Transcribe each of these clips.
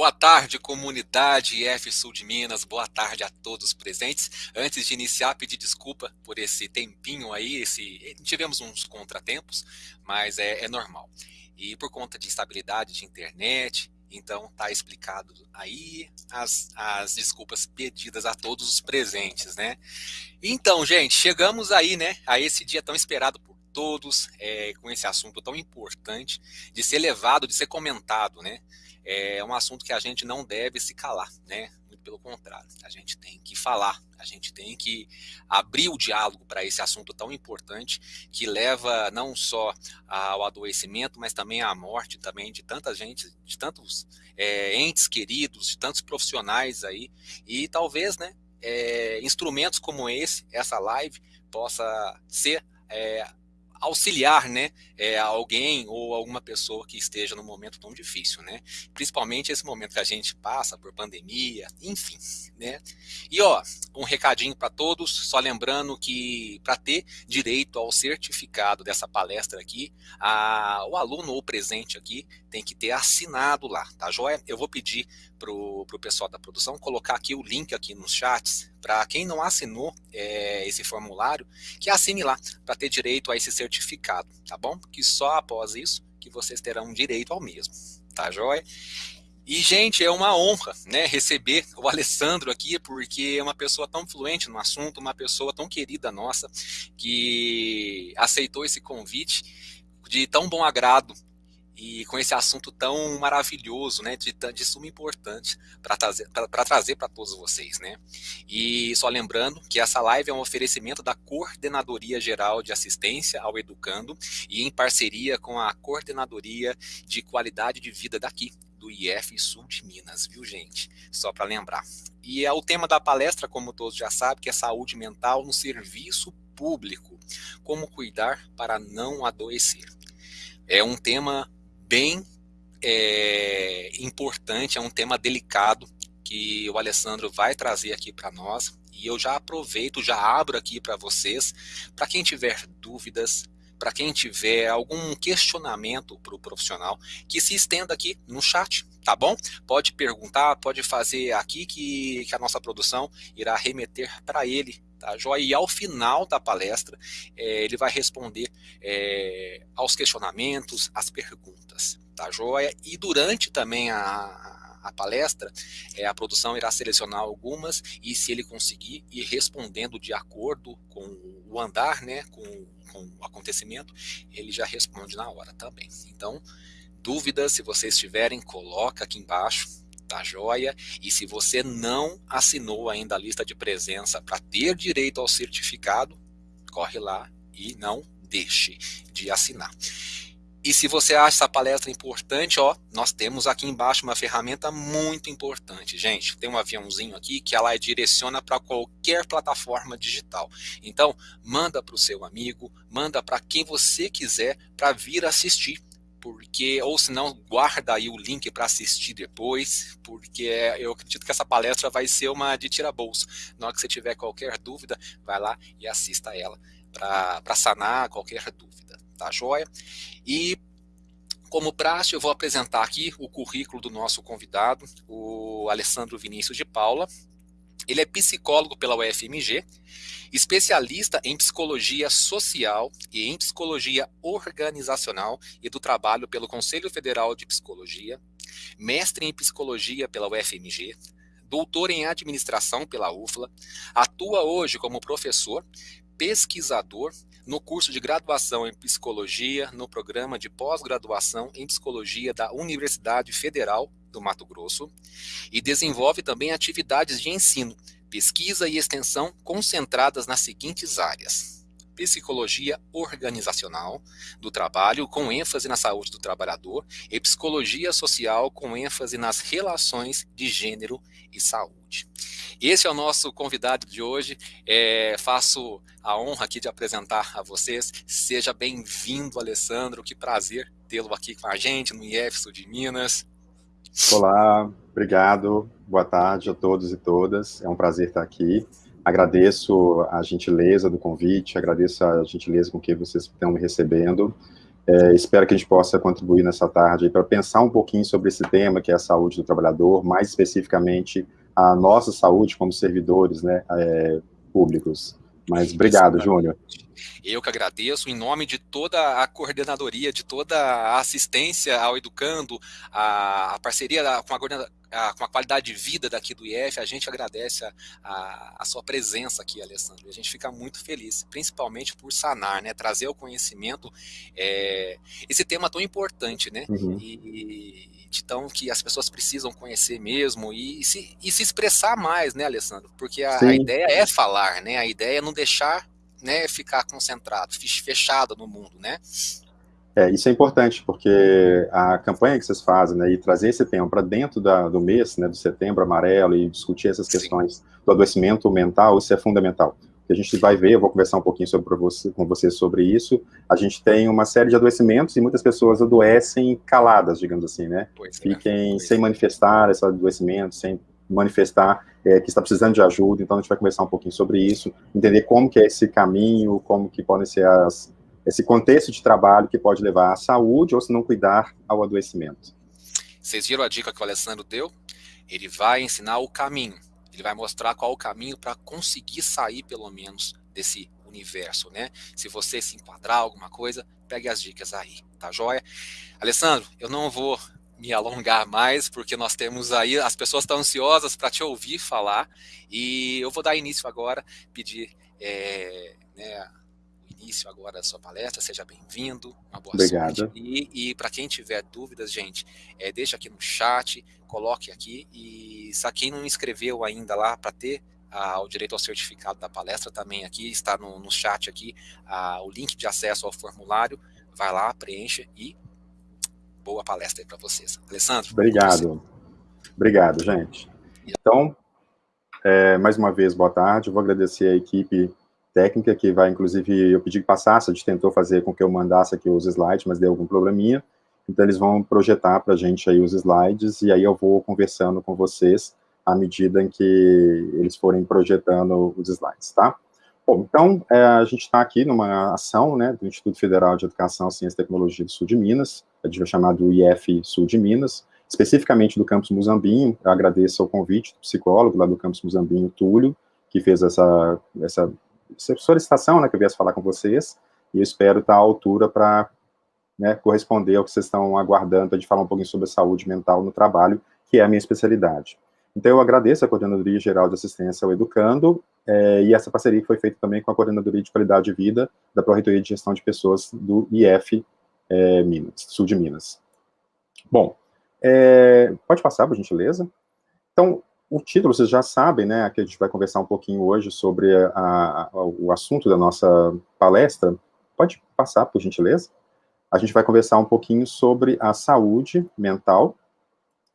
Boa tarde, comunidade IF Sul de Minas, boa tarde a todos presentes. Antes de iniciar, pedir desculpa por esse tempinho aí, esse, tivemos uns contratempos, mas é, é normal. E por conta de instabilidade de internet, então tá explicado aí as, as desculpas pedidas a todos os presentes, né? Então, gente, chegamos aí, né, a esse dia tão esperado por todos, é, com esse assunto tão importante, de ser levado, de ser comentado, né? É um assunto que a gente não deve se calar, né? Muito pelo contrário, a gente tem que falar, a gente tem que abrir o diálogo para esse assunto tão importante que leva não só ao adoecimento, mas também à morte também de tanta gente, de tantos é, entes queridos, de tantos profissionais aí, e talvez, né, é, instrumentos como esse, essa live, possa ser é, auxiliar né, é, alguém ou alguma pessoa que esteja num momento tão difícil, né? Principalmente esse momento que a gente passa por pandemia, enfim, né? E ó, um recadinho para todos, só lembrando que para ter direito ao certificado dessa palestra aqui, a, o aluno ou presente aqui tem que ter assinado lá, tá joia? Eu vou pedir para o pessoal da produção colocar aqui o link aqui nos chats, para quem não assinou é, esse formulário, que assine lá, para ter direito a esse certificado, tá bom? Que só após isso que vocês terão direito ao mesmo, tá joia? E, gente, é uma honra né, receber o Alessandro aqui, porque é uma pessoa tão fluente no assunto, uma pessoa tão querida nossa, que aceitou esse convite de tão bom agrado e com esse assunto tão maravilhoso, né, de, de suma importância para trazer para trazer para todos vocês, né. E só lembrando que essa live é um oferecimento da Coordenadoria Geral de Assistência ao Educando e em parceria com a Coordenadoria de Qualidade de Vida daqui do IF Sul de Minas, viu gente? Só para lembrar. E é o tema da palestra, como todos já sabem, que é saúde mental no serviço público. Como cuidar para não adoecer. É um tema bem é, importante, é um tema delicado que o Alessandro vai trazer aqui para nós. E eu já aproveito, já abro aqui para vocês, para quem tiver dúvidas, para quem tiver algum questionamento para o profissional, que se estenda aqui no chat, tá bom? Pode perguntar, pode fazer aqui que, que a nossa produção irá remeter para ele tá joia? E ao final da palestra, é, ele vai responder é, aos questionamentos, às perguntas, tá joia? E durante também a, a palestra, é, a produção irá selecionar algumas e se ele conseguir ir respondendo de acordo com o andar, né, com, com o acontecimento, ele já responde na hora também. Então, dúvidas, se vocês tiverem, coloca aqui embaixo, tá joia? E se você não assinou ainda a lista de presença para ter direito ao certificado, corre lá e não deixe de assinar. E se você acha essa palestra importante, ó, nós temos aqui embaixo uma ferramenta muito importante, gente. Tem um aviãozinho aqui que ela direciona para qualquer plataforma digital. Então, manda para o seu amigo, manda para quem você quiser para vir assistir porque ou se não guarda aí o link para assistir depois, porque eu acredito que essa palestra vai ser uma de tira bolso. Na hora que você tiver qualquer dúvida, vai lá e assista ela para sanar qualquer dúvida, tá joia? E como praxe, eu vou apresentar aqui o currículo do nosso convidado, o Alessandro Vinícius de Paula. Ele é psicólogo pela UFMG, especialista em psicologia social e em psicologia organizacional e do trabalho pelo Conselho Federal de Psicologia, mestre em psicologia pela UFMG, doutor em administração pela UFLA, atua hoje como professor, pesquisador no curso de graduação em psicologia no programa de pós-graduação em psicologia da Universidade Federal do Mato Grosso e desenvolve também atividades de ensino pesquisa e extensão concentradas nas seguintes áreas: psicologia organizacional do trabalho, com ênfase na saúde do trabalhador, e psicologia social, com ênfase nas relações de gênero e saúde. Esse é o nosso convidado de hoje. É, faço a honra aqui de apresentar a vocês. Seja bem-vindo, Alessandro. Que prazer tê-lo aqui com a gente no IEF Sul de Minas. Olá, obrigado. Boa tarde a todos e todas. É um prazer estar aqui. Agradeço a gentileza do convite, agradeço a gentileza com que vocês estão me recebendo. É, espero que a gente possa contribuir nessa tarde para pensar um pouquinho sobre esse tema, que é a saúde do trabalhador, mais especificamente a nossa saúde como servidores né, é, públicos. Mas obrigado, Júnior. Eu que agradeço, em nome de toda a coordenadoria, de toda a assistência ao educando, a, a parceria com a, a, com a qualidade de vida daqui do IF, a gente agradece a, a, a, sua presença aqui, Alessandro. A gente fica muito feliz, principalmente por sanar, né, trazer o conhecimento, é, esse tema tão importante, né, uhum. e, então que as pessoas precisam conhecer mesmo e, e, se, e se expressar mais, né, Alessandro? Porque a, a, ideia é falar, né? A ideia é não deixar né, ficar concentrado, fechado no mundo, né? É, isso é importante, porque a campanha que vocês fazem, né, e trazer esse tema para dentro da, do mês, né, do setembro amarelo, e discutir essas questões Sim. do adoecimento mental, isso é fundamental. A gente vai ver, eu vou conversar um pouquinho sobre você, com você sobre isso. A gente tem uma série de adoecimentos e muitas pessoas adoecem caladas, digamos assim, né? Pois é, Fiquem sem é. manifestar esse adoecimento, sem manifestar é, que está precisando de ajuda, então a gente vai conversar um pouquinho sobre isso, entender como que é esse caminho, como que podem ser as, esse contexto de trabalho que pode levar à saúde ou se não cuidar ao adoecimento. Vocês viram a dica que o Alessandro deu? Ele vai ensinar o caminho, ele vai mostrar qual o caminho para conseguir sair pelo menos desse universo, né? Se você se enquadrar alguma coisa, pegue as dicas aí, tá joia? Alessandro, eu não vou me alongar mais, porque nós temos aí, as pessoas estão ansiosas para te ouvir falar, e eu vou dar início agora, pedir é, né, início agora da sua palestra, seja bem-vindo, uma boa Obrigado. sorte. E, e para quem tiver dúvidas, gente, é, deixa aqui no chat, coloque aqui, e se quem não inscreveu ainda lá para ter o direito ao certificado da palestra também aqui, está no, no chat aqui, o link de acesso ao formulário, vai lá, preencha e boa palestra aí para vocês. Alessandro. Obrigado. Obrigado, gente. Então, é, mais uma vez, boa tarde. Eu vou agradecer a equipe técnica que vai, inclusive, eu pedi que passasse, a gente tentou fazer com que eu mandasse aqui os slides, mas deu algum probleminha. Então, eles vão projetar para a gente aí os slides, e aí eu vou conversando com vocês à medida em que eles forem projetando os slides, tá? Bom, então, é, a gente está aqui numa ação, né, do Instituto Federal de Educação, Ciência e Tecnologia do Sul de Minas, a gente vai chamar do IF Sul de Minas, especificamente do campus Muzambinho, eu agradeço ao convite do psicólogo lá do campus Muzambinho, Túlio, que fez essa, essa solicitação, né, que eu viesse falar com vocês, e eu espero estar à altura para né, corresponder ao que vocês estão aguardando, gente falar um pouquinho sobre a saúde mental no trabalho, que é a minha especialidade. Então, eu agradeço a Coordenadoria Geral de Assistência ao Educando, é, e essa parceria foi feita também com a Coordenadoria de Qualidade de Vida da Pró-Reitoria de Gestão de Pessoas do IF é, Minas, Sul de Minas. Bom, é, pode passar, por gentileza? Então, o título, vocês já sabem, né, que a gente vai conversar um pouquinho hoje sobre a, a, o assunto da nossa palestra. Pode passar, por gentileza? A gente vai conversar um pouquinho sobre a saúde mental,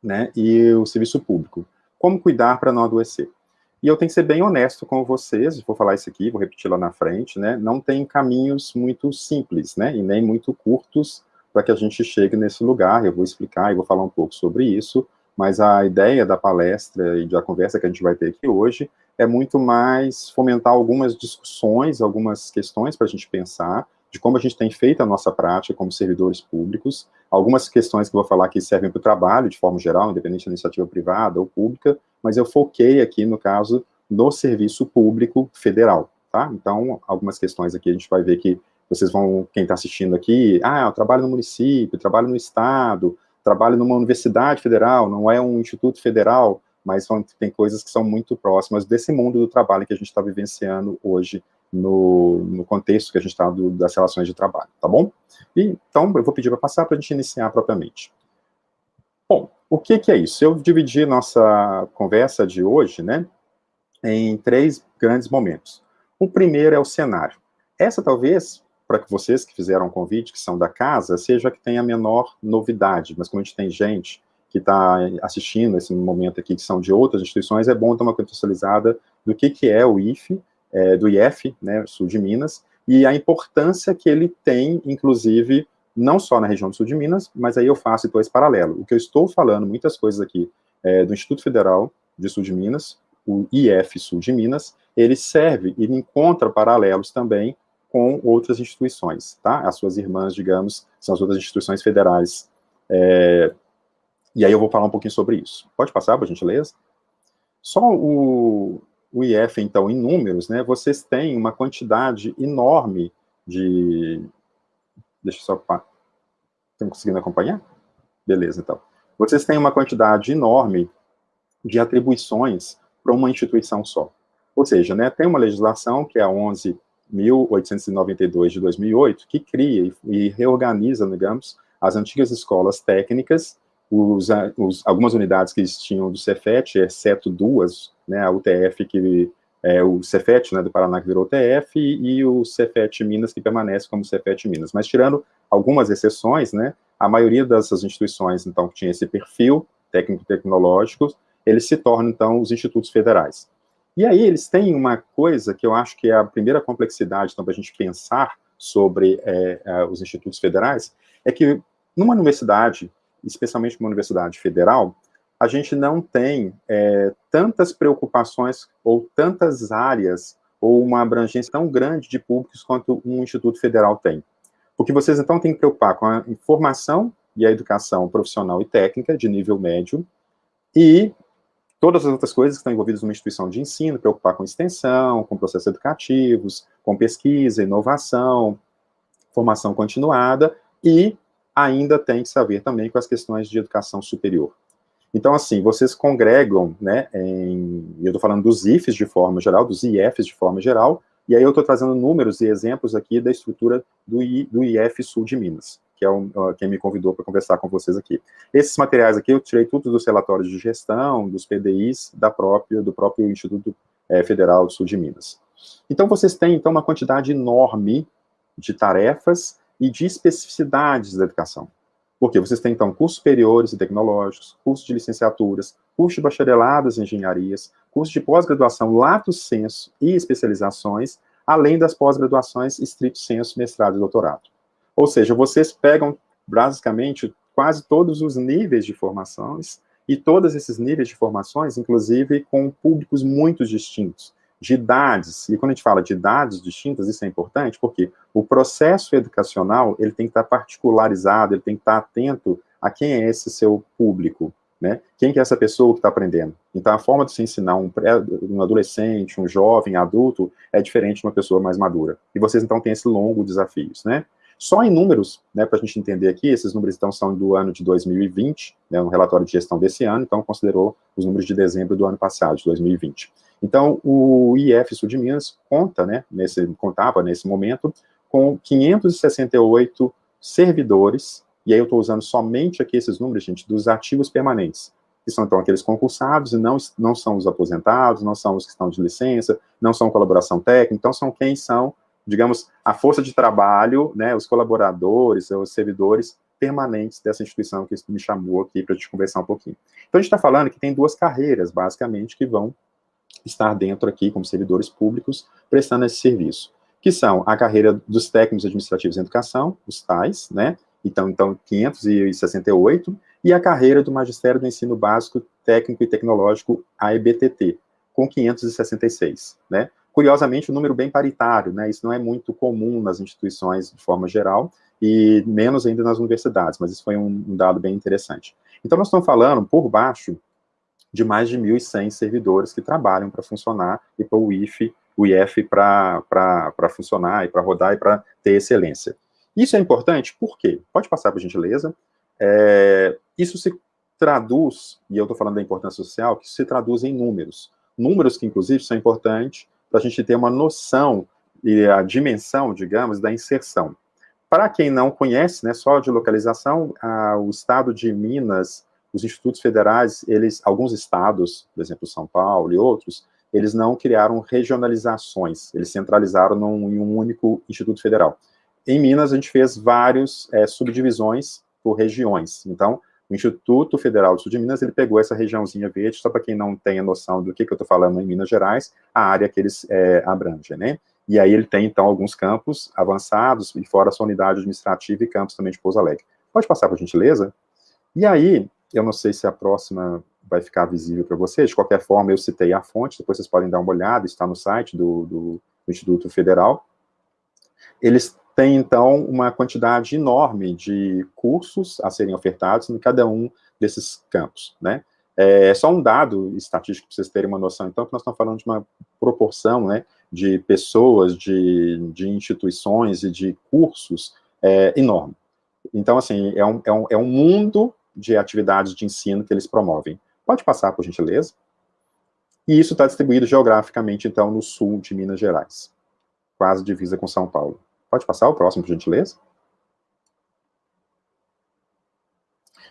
né, e o serviço público. Como cuidar para não adoecer? E eu tenho que ser bem honesto com vocês, vou falar isso aqui, vou repetir lá na frente, né? Não tem caminhos muito simples, né? E nem muito curtos para que a gente chegue nesse lugar. Eu vou explicar e vou falar um pouco sobre isso, mas a ideia da palestra e da conversa que a gente vai ter aqui hoje é muito mais fomentar algumas discussões, algumas questões para a gente pensar, de como a gente tem feito a nossa prática como servidores públicos, algumas questões que eu vou falar que servem para o trabalho, de forma geral, independente da iniciativa privada ou pública, mas eu foquei aqui, no caso, no serviço público federal, tá? Então, algumas questões aqui a gente vai ver que vocês vão, quem está assistindo aqui, ah, eu trabalho no município, trabalho no estado, trabalho numa universidade federal, não é um instituto federal, mas tem coisas que são muito próximas desse mundo do trabalho que a gente está vivenciando hoje no, no contexto que a gente está das relações de trabalho, tá bom? E, então, eu vou pedir para passar para a gente iniciar propriamente. Bom, o que, que é isso? Eu dividi nossa conversa de hoje, né, em três grandes momentos. O primeiro é o cenário. Essa, talvez, para que vocês que fizeram o convite, que são da casa, seja que tenha a menor novidade, mas como a gente tem gente que está assistindo esse momento aqui, que são de outras instituições, é bom ter uma contextualizada do que, que é o IFE, é, do IF, né, sul de Minas, e a importância que ele tem, inclusive, não só na região do sul de Minas, mas aí eu faço então esse paralelo. O que eu estou falando, muitas coisas aqui, é, do Instituto Federal de Sul de Minas, o IF Sul de Minas, ele serve, ele encontra paralelos também com outras instituições, tá? As suas irmãs, digamos, são as outras instituições federais. É, e aí eu vou falar um pouquinho sobre isso. Pode passar, por gentileza? Só o, o IF, então, em números, né, vocês têm uma quantidade enorme de... Deixa eu só... Estão conseguindo acompanhar? Beleza, então. Vocês têm uma quantidade enorme de atribuições para uma instituição só. Ou seja, né, tem uma legislação, que é a 11.892 de 2008, que cria e reorganiza, digamos, as antigas escolas técnicas, os, os, algumas unidades que tinham do Cefet, exceto duas, né, a UTF, que é o Cefet, né, do Paraná, que virou UTF, e, e o Cefet Minas, que permanece como Cefet Minas. Mas tirando algumas exceções, né, a maioria dessas instituições, então, que tinha esse perfil técnico-tecnológico, eles se tornam, então, os institutos federais. E aí eles têm uma coisa que eu acho que é a primeira complexidade, então, para a gente pensar sobre é, é, os institutos federais, é que numa universidade, especialmente uma universidade federal, a gente não tem é, tantas preocupações ou tantas áreas ou uma abrangência tão grande de públicos quanto um instituto federal tem. Porque vocês, então, têm que preocupar com a informação e a educação profissional e técnica de nível médio e todas as outras coisas que estão envolvidas numa instituição de ensino, preocupar com extensão, com processos educativos, com pesquisa, inovação, formação continuada, e ainda tem que saber também com as questões de educação superior. Então, assim, vocês congregam, né, em, eu estou falando dos IFs de forma geral, dos IFs de forma geral, e aí eu estou trazendo números e exemplos aqui da estrutura do, I, do IF Sul de Minas que é o, quem me convidou para conversar com vocês aqui. Esses materiais aqui eu tirei tudo dos relatórios de gestão, dos PDIs da própria, do próprio Instituto é, Federal do Sul de Minas. Então, vocês têm, então, uma quantidade enorme de tarefas e de especificidades da educação. Porque vocês têm, então, cursos superiores e tecnológicos, cursos de licenciaturas, cursos de bacharelados em engenharias, cursos de pós-graduação lato senso e especializações, além das pós-graduações estrito senso, mestrado e doutorado. Ou seja, vocês pegam, basicamente, quase todos os níveis de formações, e todos esses níveis de formações, inclusive, com públicos muito distintos, de idades, e quando a gente fala de idades distintas, isso é importante, porque o processo educacional, ele tem que estar particularizado, ele tem que estar atento a quem é esse seu público, né? Quem que é essa pessoa que está aprendendo? Então, a forma de se ensinar um, um adolescente, um jovem, adulto, é diferente de uma pessoa mais madura. E vocês, então, têm esse longo desafios, né? Só em números, né, para a gente entender aqui, esses números então são do ano de 2020, né, um relatório de gestão desse ano, então considerou os números de dezembro do ano passado, de 2020. Então, o IF Sul de Minas conta, né, nesse, contava nesse momento, com 568 servidores, e aí eu estou usando somente aqui esses números, gente, dos ativos permanentes, que são, então, aqueles concursados, e não, não são os aposentados, não são os que estão de licença, não são colaboração técnica, então são quem são digamos, a força de trabalho, né, os colaboradores, os servidores permanentes dessa instituição que me chamou aqui para a gente conversar um pouquinho. Então, a gente está falando que tem duas carreiras, basicamente, que vão estar dentro aqui, como servidores públicos, prestando esse serviço, que são a carreira dos técnicos administrativos em educação, os TAIs, né, então, então 568, e a carreira do Magistério do Ensino Básico Técnico e Tecnológico, a EBTT, com 566, né, curiosamente, um número bem paritário, né, isso não é muito comum nas instituições de forma geral, e menos ainda nas universidades, mas isso foi um, um dado bem interessante. Então, nós estamos falando, por baixo, de mais de 1.100 servidores que trabalham para funcionar e para o IF, o IF para funcionar e para rodar e para ter excelência. Isso é importante, por quê? Pode passar, por gentileza. É, isso se traduz, e eu estou falando da importância social, que se traduz em números. Números que, inclusive, são importantes para a gente ter uma noção e a dimensão, digamos, da inserção. Para quem não conhece, né, só de localização, a, o estado de Minas, os institutos federais, eles, alguns estados, por exemplo, São Paulo e outros, eles não criaram regionalizações, eles centralizaram num, em um único instituto federal. Em Minas, a gente fez várias é, subdivisões por regiões. Então, o Instituto Federal do Sul de Minas, ele pegou essa regiãozinha verde, só para quem não tem a noção do que, que eu estou falando em Minas Gerais, a área que eles é, abrangem, né? E aí ele tem, então, alguns campos avançados, e fora a sua unidade administrativa e campos também de Pouso Alegre. Pode passar, por gentileza? E aí, eu não sei se a próxima vai ficar visível para vocês, de qualquer forma, eu citei a fonte, depois vocês podem dar uma olhada, está no site do, do, do Instituto Federal. eles têm, então, uma quantidade enorme de cursos a serem ofertados em cada um desses campos, né? É só um dado estatístico para vocês terem uma noção, então, que nós estamos falando de uma proporção, né, de pessoas, de, de instituições e de cursos é, enorme. Então, assim, é um, é, um, é um mundo de atividades de ensino que eles promovem. Pode passar, por gentileza? E isso está distribuído geograficamente, então, no sul de Minas Gerais, quase divisa com São Paulo. Pode passar o próximo, por gentileza?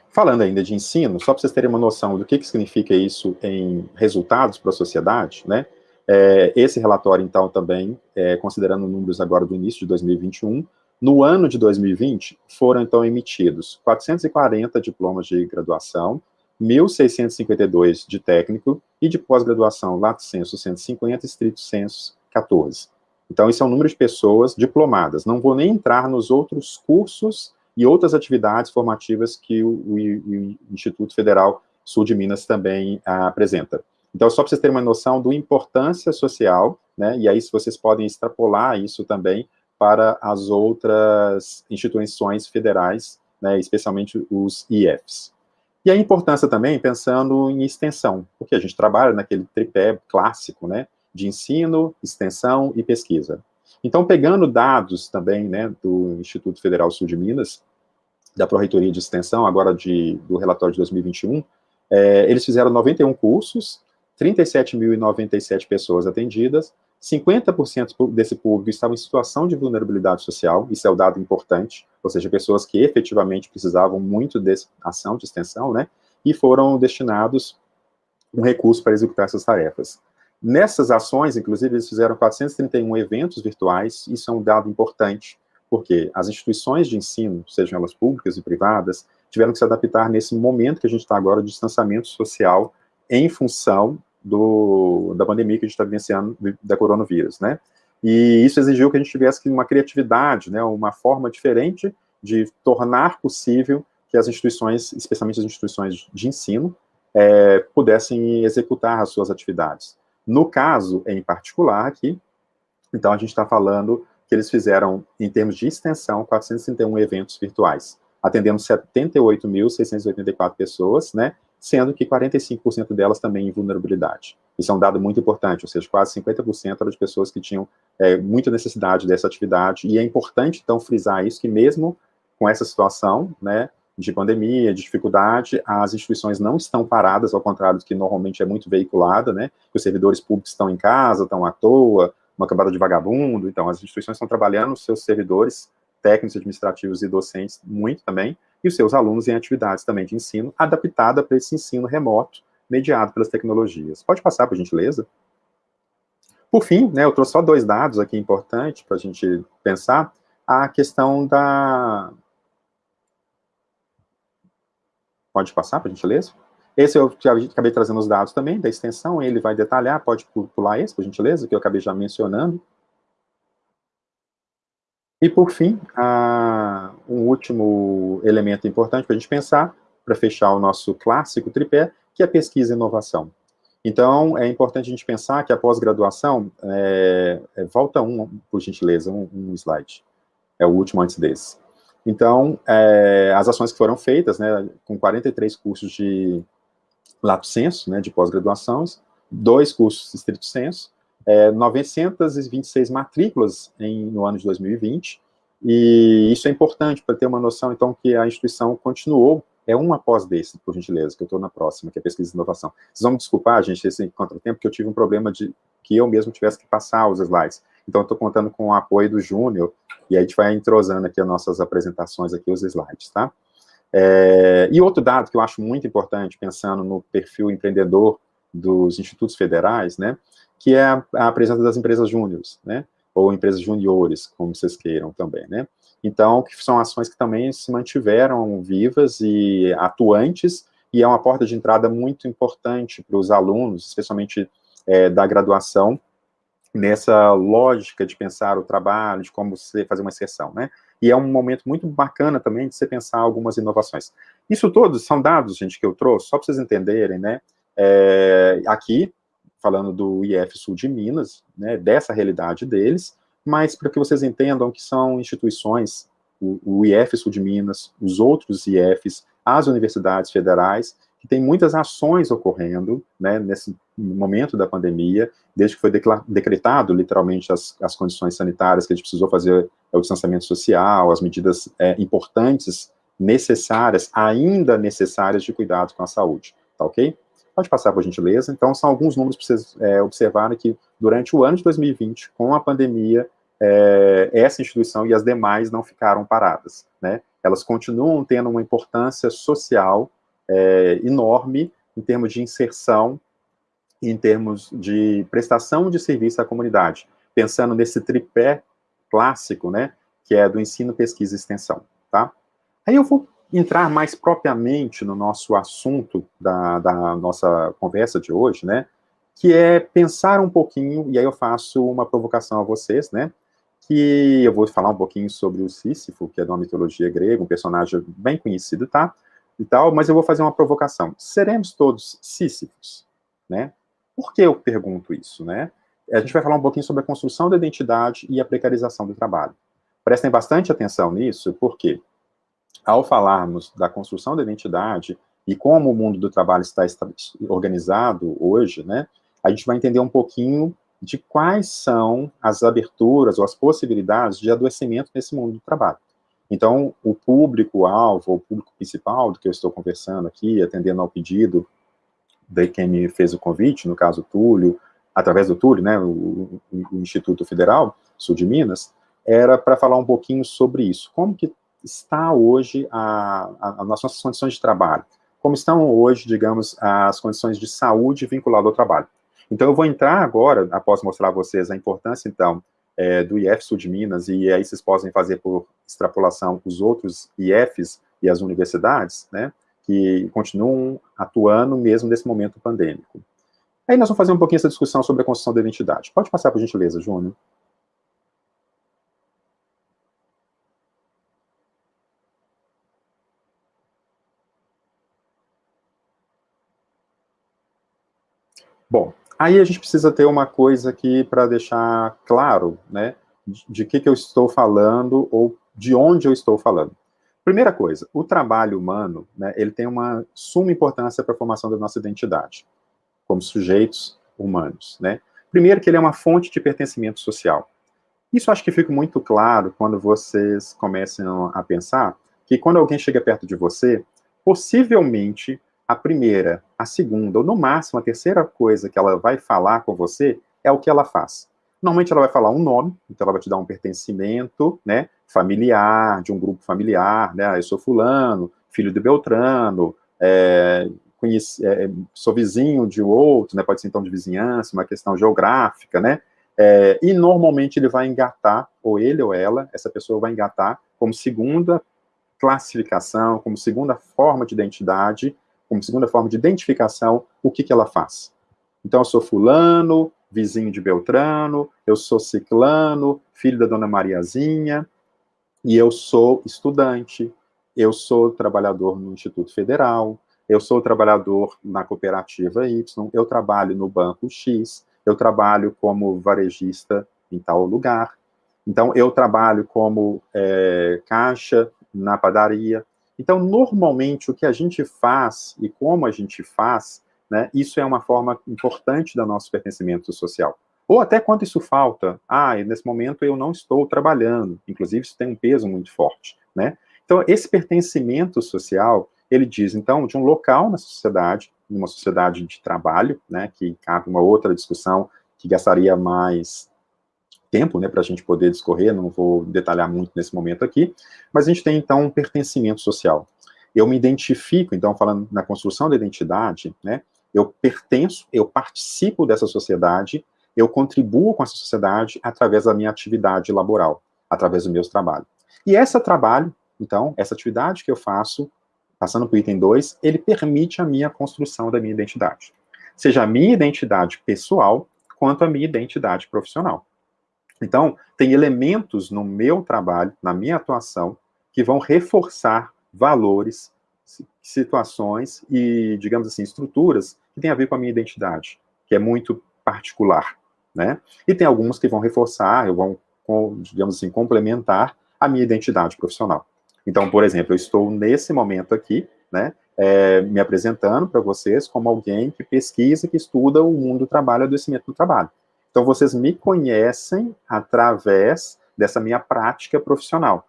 Falando ainda de ensino, só para vocês terem uma noção do que, que significa isso em resultados para a sociedade, né? É, esse relatório, então, também, é, considerando números agora do início de 2021, no ano de 2020, foram, então, emitidos 440 diplomas de graduação, 1.652 de técnico e de pós-graduação, lato sensu 150, estrito sensu 14. Então, esse é o número de pessoas diplomadas. Não vou nem entrar nos outros cursos e outras atividades formativas que o, o, o Instituto Federal Sul de Minas também ah, apresenta. Então, só para vocês terem uma noção do importância social, né, e aí vocês podem extrapolar isso também para as outras instituições federais, né, especialmente os IFs. E a importância também, pensando em extensão, porque a gente trabalha naquele tripé clássico, né, de ensino, extensão e pesquisa. Então, pegando dados também, né, do Instituto Federal Sul de Minas, da Pró-Reitoria de Extensão, agora de, do relatório de 2021, é, eles fizeram 91 cursos, 37.097 pessoas atendidas, 50% desse público estava em situação de vulnerabilidade social, isso é o dado importante, ou seja, pessoas que efetivamente precisavam muito dessa ação de extensão, né, e foram destinados um recurso para executar essas tarefas. Nessas ações, inclusive, eles fizeram 431 eventos virtuais, isso é um dado importante, porque as instituições de ensino, sejam elas públicas e privadas, tiveram que se adaptar nesse momento que a gente está agora de distanciamento social em função do, da pandemia que a gente está vivenciando da coronavírus, né? E isso exigiu que a gente tivesse uma criatividade, né, uma forma diferente de tornar possível que as instituições, especialmente as instituições de ensino, é, pudessem executar as suas atividades. No caso, em particular, aqui, então a gente está falando que eles fizeram, em termos de extensão, 431 eventos virtuais, atendendo 78.684 pessoas, né, sendo que 45% delas também em vulnerabilidade. Isso é um dado muito importante, ou seja, quase 50% eram de pessoas que tinham é, muita necessidade dessa atividade, e é importante, então, frisar isso, que mesmo com essa situação, né, de pandemia, de dificuldade, as instituições não estão paradas, ao contrário do que normalmente é muito veiculada, né, os servidores públicos estão em casa, estão à toa, uma camada de vagabundo, então as instituições estão trabalhando os seus servidores técnicos, administrativos e docentes muito também, e os seus alunos em atividades também de ensino, adaptada para esse ensino remoto, mediado pelas tecnologias. Pode passar, por gentileza? Por fim, né, eu trouxe só dois dados aqui importantes para a gente pensar, a questão da... Pode passar, por gentileza? Esse eu acabei trazendo os dados também, da extensão, ele vai detalhar, pode pular esse, por gentileza, que eu acabei já mencionando. E, por fim, um último elemento importante para a gente pensar, para fechar o nosso clássico tripé, que é pesquisa e inovação. Então, é importante a gente pensar que a pós-graduação, é, é, volta um, por gentileza, um, um, slide, é o último antes desse. Então, é, as ações que foram feitas, né, com 43 cursos de lato senso, né, de pós-graduações, dois cursos de estrito senso, é, 926 matrículas em, no ano de 2020, e isso é importante para ter uma noção, então, que a instituição continuou, é um após desse, por gentileza, que eu estou na próxima, que é pesquisa e inovação. Vocês vão me desculpar, gente, esse contratempo, porque eu tive um problema de que eu mesmo tivesse que passar os slides. Então, estou contando com o apoio do Júnior, e aí a gente vai entrosando aqui as nossas apresentações, aqui os slides, tá? É, e outro dado que eu acho muito importante, pensando no perfil empreendedor dos institutos federais, né, que é a, a presença das empresas júniores, né, ou empresas juniores, como vocês queiram também, né. Então, que são ações que também se mantiveram vivas e atuantes, e é uma porta de entrada muito importante para os alunos, especialmente é, da graduação, nessa lógica de pensar o trabalho, de como você fazer uma inserção, né? E é um momento muito bacana também de você pensar algumas inovações. Isso todos são dados, gente, que eu trouxe, só para vocês entenderem, né? É, aqui, falando do IF Sul de Minas, né, dessa realidade deles, mas para que vocês entendam que são instituições, o, o IF Sul de Minas, os outros IFs, as universidades federais, que tem muitas ações ocorrendo, né, nesse momento da pandemia, desde que foi decretado, literalmente, as, as condições sanitárias que a gente precisou fazer o distanciamento social, as medidas é, importantes, necessárias, ainda necessárias de cuidado com a saúde, tá ok? Pode passar, por gentileza. Então, são alguns números para vocês é, observarem que, durante o ano de 2020, com a pandemia, é, essa instituição e as demais não ficaram paradas, né? Elas continuam tendo uma importância social é, enorme em termos de inserção, em termos de prestação de serviço à comunidade, pensando nesse tripé clássico, né, que é do ensino, pesquisa e extensão, tá? Aí eu vou entrar mais propriamente no nosso assunto da, da nossa conversa de hoje, né, que é pensar um pouquinho, e aí eu faço uma provocação a vocês, né, que eu vou falar um pouquinho sobre o Sísifo, que é de uma mitologia grega, um personagem bem conhecido, tá? E tal, mas eu vou fazer uma provocação. Seremos todos sísifos, né? Por que eu pergunto isso, né? A gente vai falar um pouquinho sobre a construção da identidade e a precarização do trabalho. Prestem bastante atenção nisso, porque ao falarmos da construção da identidade e como o mundo do trabalho está organizado hoje, né, a gente vai entender um pouquinho de quais são as aberturas ou as possibilidades de adoecimento nesse mundo do trabalho. Então, o público-alvo, o público principal do que eu estou conversando aqui, atendendo ao pedido de quem me fez o convite, no caso Túlio, através do Túlio, né, o, o Instituto Federal Sul de Minas, era para falar um pouquinho sobre isso. Como que está hoje a, a, as nossas condições de trabalho? Como estão hoje, digamos, as condições de saúde vinculadas ao trabalho? Então, eu vou entrar agora, após mostrar a vocês a importância, então, é, do IF Sul de Minas, e aí vocês podem fazer por extrapolação os outros IFs e as universidades, né, que continuam atuando mesmo nesse momento pandêmico. Aí nós vamos fazer um pouquinho essa discussão sobre a construção da identidade. Pode passar, por gentileza, Júnior. Bom, Aí a gente precisa ter uma coisa aqui para deixar claro, né, de, que, que eu estou falando ou de onde eu estou falando. Primeira coisa, o trabalho humano, né, ele tem uma suma importância para a formação da nossa identidade, como sujeitos humanos, né. Primeiro que ele é uma fonte de pertencimento social. Isso acho que fica muito claro quando vocês começam a pensar que quando alguém chega perto de você, possivelmente a primeira, a segunda, ou no máximo a terceira coisa que ela vai falar com você é o que ela faz. Normalmente ela vai falar um nome, então ela vai te dar um pertencimento, né, familiar, de um grupo familiar, né, ah, eu sou fulano, filho de Beltrano, é, conheci, é, sou vizinho de outro, né, pode ser então de vizinhança, uma questão geográfica, né, é, e normalmente ele vai engatar, ou ele ou ela, essa pessoa vai engatar como segunda classificação, como segunda forma de identidade, como segunda forma de identificação, o que, que ela faz. Então, eu sou fulano, vizinho de Beltrano, eu sou ciclano, filho da dona Mariazinha, e eu sou estudante, eu sou trabalhador no Instituto Federal, eu sou trabalhador na cooperativa Y, eu trabalho no banco X, eu trabalho como varejista em tal lugar, então eu trabalho como é, caixa na padaria, então, normalmente, o que a gente faz e como a gente faz, né, isso é uma forma importante do nosso pertencimento social. Ou até quando isso falta, ah, nesse momento eu não estou trabalhando, inclusive isso tem um peso muito forte, né? Então, esse pertencimento social, ele diz, então, de um local na sociedade, numa sociedade de trabalho, né, que cabe uma outra discussão que gastaria mais tempo, né, para a gente poder discorrer, não vou detalhar muito nesse momento aqui, mas a gente tem, então, um pertencimento social. Eu me identifico, então, falando na construção da identidade, né, eu pertenço, eu participo dessa sociedade, eu contribuo com essa sociedade através da minha atividade laboral, através do meu trabalho. E esse trabalho, então, essa atividade que eu faço, passando para o item 2, ele permite a minha construção da minha identidade. Seja a minha identidade pessoal, quanto a minha identidade profissional. Então, tem elementos no meu trabalho, na minha atuação, que vão reforçar valores, situações e, digamos assim, estruturas que têm a ver com a minha identidade, que é muito particular, né? E tem alguns que vão reforçar, vão digamos assim, complementar a minha identidade profissional. Então, por exemplo, eu estou nesse momento aqui, né, é, me apresentando para vocês como alguém que pesquisa, que estuda o mundo do trabalho adoecimento do trabalho. Então, vocês me conhecem através dessa minha prática profissional,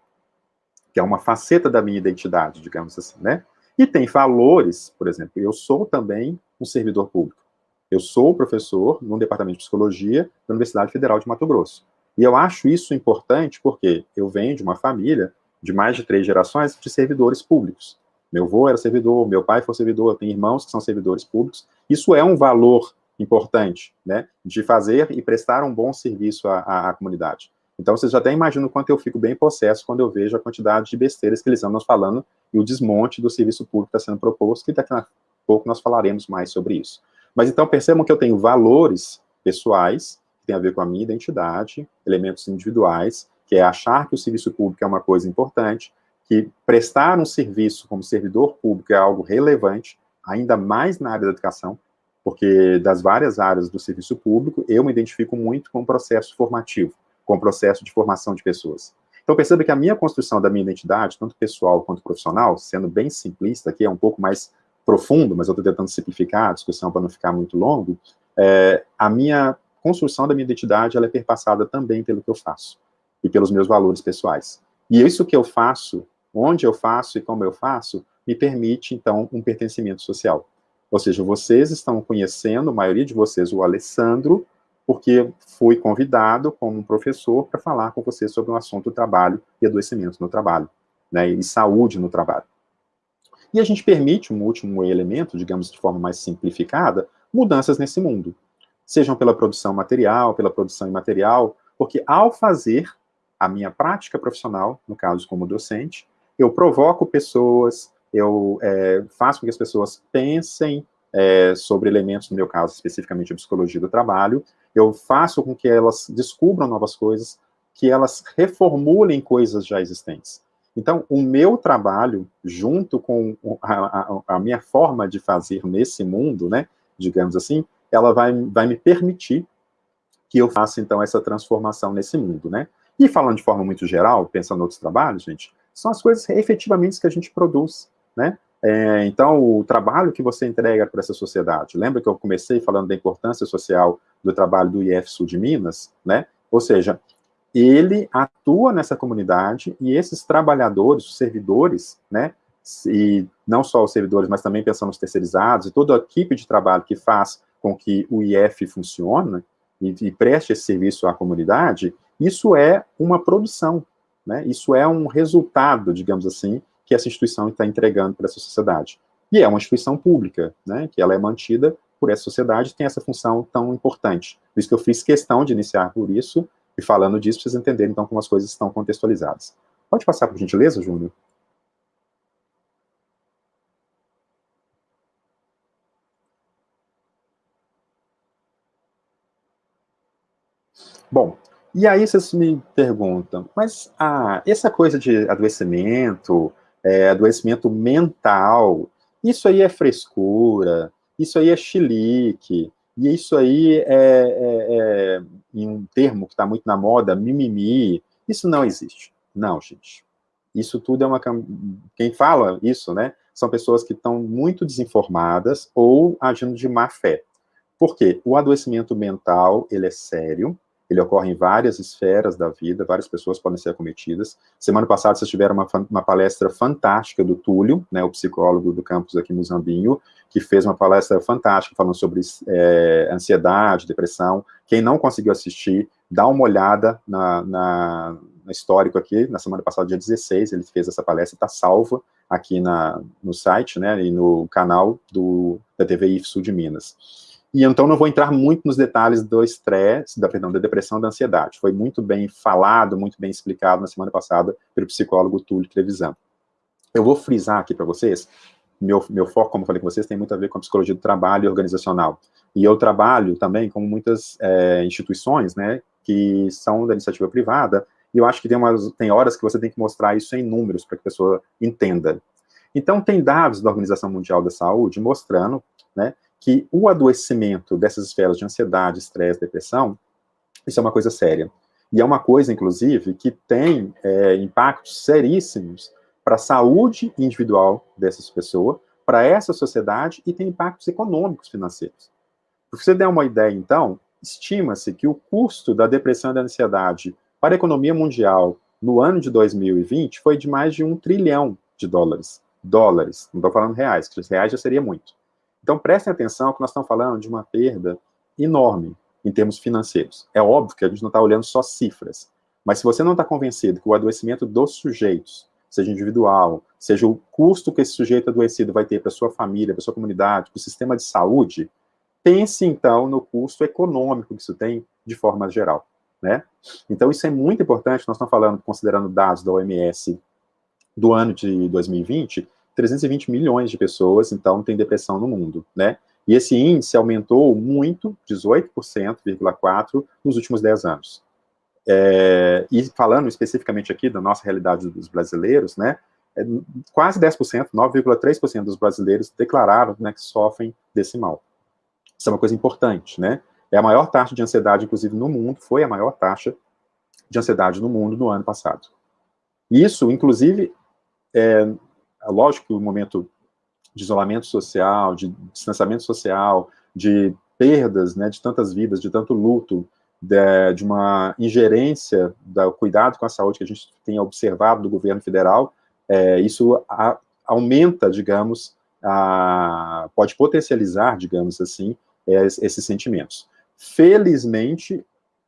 que é uma faceta da minha identidade, digamos assim, né? E tem valores, por exemplo, eu sou também um servidor público. Eu sou professor no Departamento de Psicologia da Universidade Federal de Mato Grosso. E eu acho isso importante porque eu venho de uma família de mais de três gerações de servidores públicos. Meu avô era servidor, meu pai foi servidor, eu tenho irmãos que são servidores públicos. Isso é um valor importante, né, de fazer e prestar um bom serviço à, à, à comunidade. Então, vocês já até imaginam o quanto eu fico bem possesso quando eu vejo a quantidade de besteiras que eles andam falando e o desmonte do serviço público que está sendo proposto, que daqui a pouco nós falaremos mais sobre isso. Mas então, percebam que eu tenho valores pessoais, que tem a ver com a minha identidade, elementos individuais, que é achar que o serviço público é uma coisa importante, que prestar um serviço como servidor público é algo relevante, ainda mais na área da educação, porque das várias áreas do serviço público, eu me identifico muito com o processo formativo, com o processo de formação de pessoas. Então perceba que a minha construção da minha identidade, tanto pessoal quanto profissional, sendo bem simplista aqui, é um pouco mais profundo, mas eu estou tentando simplificar a discussão para não ficar muito longo, é, a minha construção da minha identidade, ela é perpassada também pelo que eu faço, e pelos meus valores pessoais. E isso que eu faço, onde eu faço e como eu faço, me permite, então, um pertencimento social. Ou seja, vocês estão conhecendo, a maioria de vocês, o Alessandro, porque fui convidado como professor para falar com vocês sobre um assunto do trabalho e adoecimento no trabalho, né, e saúde no trabalho. E a gente permite um último elemento, digamos de forma mais simplificada, mudanças nesse mundo. Sejam pela produção material, pela produção imaterial, porque ao fazer a minha prática profissional, no caso como docente, eu provoco pessoas, eu é, faço com que as pessoas pensem é, sobre elementos, no meu caso, especificamente a psicologia do trabalho, eu faço com que elas descubram novas coisas, que elas reformulem coisas já existentes. Então, o meu trabalho, junto com a, a, a minha forma de fazer nesse mundo, né, digamos assim, ela vai, vai me permitir que eu faça, então, essa transformação nesse mundo, né? E falando de forma muito geral, pensando em outros trabalhos, gente, são as coisas efetivamente que a gente produz né? É, então, o trabalho que você entrega para essa sociedade, lembra que eu comecei falando da importância social do trabalho do IF Sul de Minas, né? Ou seja, ele atua nessa comunidade e esses trabalhadores, os servidores, né? E não só os servidores, mas também pensando nos terceirizados e toda a equipe de trabalho que faz com que o IF funcione e, e preste esse serviço à comunidade, isso é uma produção, né? Isso é um resultado, digamos assim, que essa instituição está entregando para essa sociedade. E é uma instituição pública, né, que ela é mantida por essa sociedade tem essa função tão importante. Por isso que eu fiz questão de iniciar por isso, e falando disso, vocês entenderem, então, como as coisas estão contextualizadas. Pode passar, por gentileza, Júnior? Bom, e aí vocês me perguntam, mas ah, essa coisa de adoecimento, é, adoecimento mental, isso aí é frescura, isso aí é chilique, e isso aí é, é, é em um termo que está muito na moda, mimimi, isso não existe. Não, gente. Isso tudo é uma... Quem fala isso, né, são pessoas que estão muito desinformadas ou agindo de má fé. Por quê? O adoecimento mental, ele é sério, ele ocorre em várias esferas da vida, várias pessoas podem ser acometidas. Semana passada vocês tiveram uma, uma palestra fantástica do Túlio, né, o psicólogo do campus aqui no Zambinho, que fez uma palestra fantástica falando sobre é, ansiedade, depressão. Quem não conseguiu assistir, dá uma olhada na, na, no histórico aqui, na semana passada, dia 16, ele fez essa palestra, está salva aqui na, no site, né, e no canal do, da TV IFSU de Minas. E então não vou entrar muito nos detalhes do estresse, da, perdão, da depressão, da ansiedade. Foi muito bem falado, muito bem explicado na semana passada pelo psicólogo Túlio Trevisan. Eu vou frisar aqui para vocês, meu, meu foco, como eu falei com vocês, tem muito a ver com a psicologia do trabalho organizacional. E eu trabalho também com muitas é, instituições, né, que são da iniciativa privada, e eu acho que tem, umas, tem horas que você tem que mostrar isso em números para que a pessoa entenda. Então, tem dados da Organização Mundial da Saúde mostrando, né, que o adoecimento dessas esferas de ansiedade, estresse, depressão, isso é uma coisa séria. E é uma coisa, inclusive, que tem é, impactos seríssimos para a saúde individual dessas pessoas, para essa sociedade e tem impactos econômicos financeiros. Para você der uma ideia, então, estima-se que o custo da depressão e da ansiedade para a economia mundial no ano de 2020 foi de mais de um trilhão de dólares. Dólares, não estou falando reais, que reais já seria muito. Então prestem atenção que nós estamos falando de uma perda enorme em termos financeiros. É óbvio que a gente não está olhando só cifras, mas se você não está convencido que o adoecimento dos sujeitos, seja individual, seja o custo que esse sujeito adoecido vai ter para sua família, para sua comunidade, para o sistema de saúde, pense então no custo econômico que isso tem de forma geral. Né? Então isso é muito importante, nós estamos falando, considerando dados da OMS do ano de 2020, 320 milhões de pessoas, então, têm depressão no mundo, né? E esse índice aumentou muito, 18,4%, nos últimos 10 anos. É, e falando especificamente aqui da nossa realidade dos brasileiros, né, é, quase 10%, 9,3% dos brasileiros declararam né, que sofrem desse mal. Isso é uma coisa importante, né? É a maior taxa de ansiedade, inclusive, no mundo, foi a maior taxa de ansiedade no mundo no ano passado. Isso, inclusive, é, lógico que o momento de isolamento social, de distanciamento social, de perdas, né, de tantas vidas, de tanto luto, de, de uma ingerência do cuidado com a saúde que a gente tem observado do governo federal, é, isso a, aumenta, digamos, a, pode potencializar, digamos assim, é, esses sentimentos. Felizmente,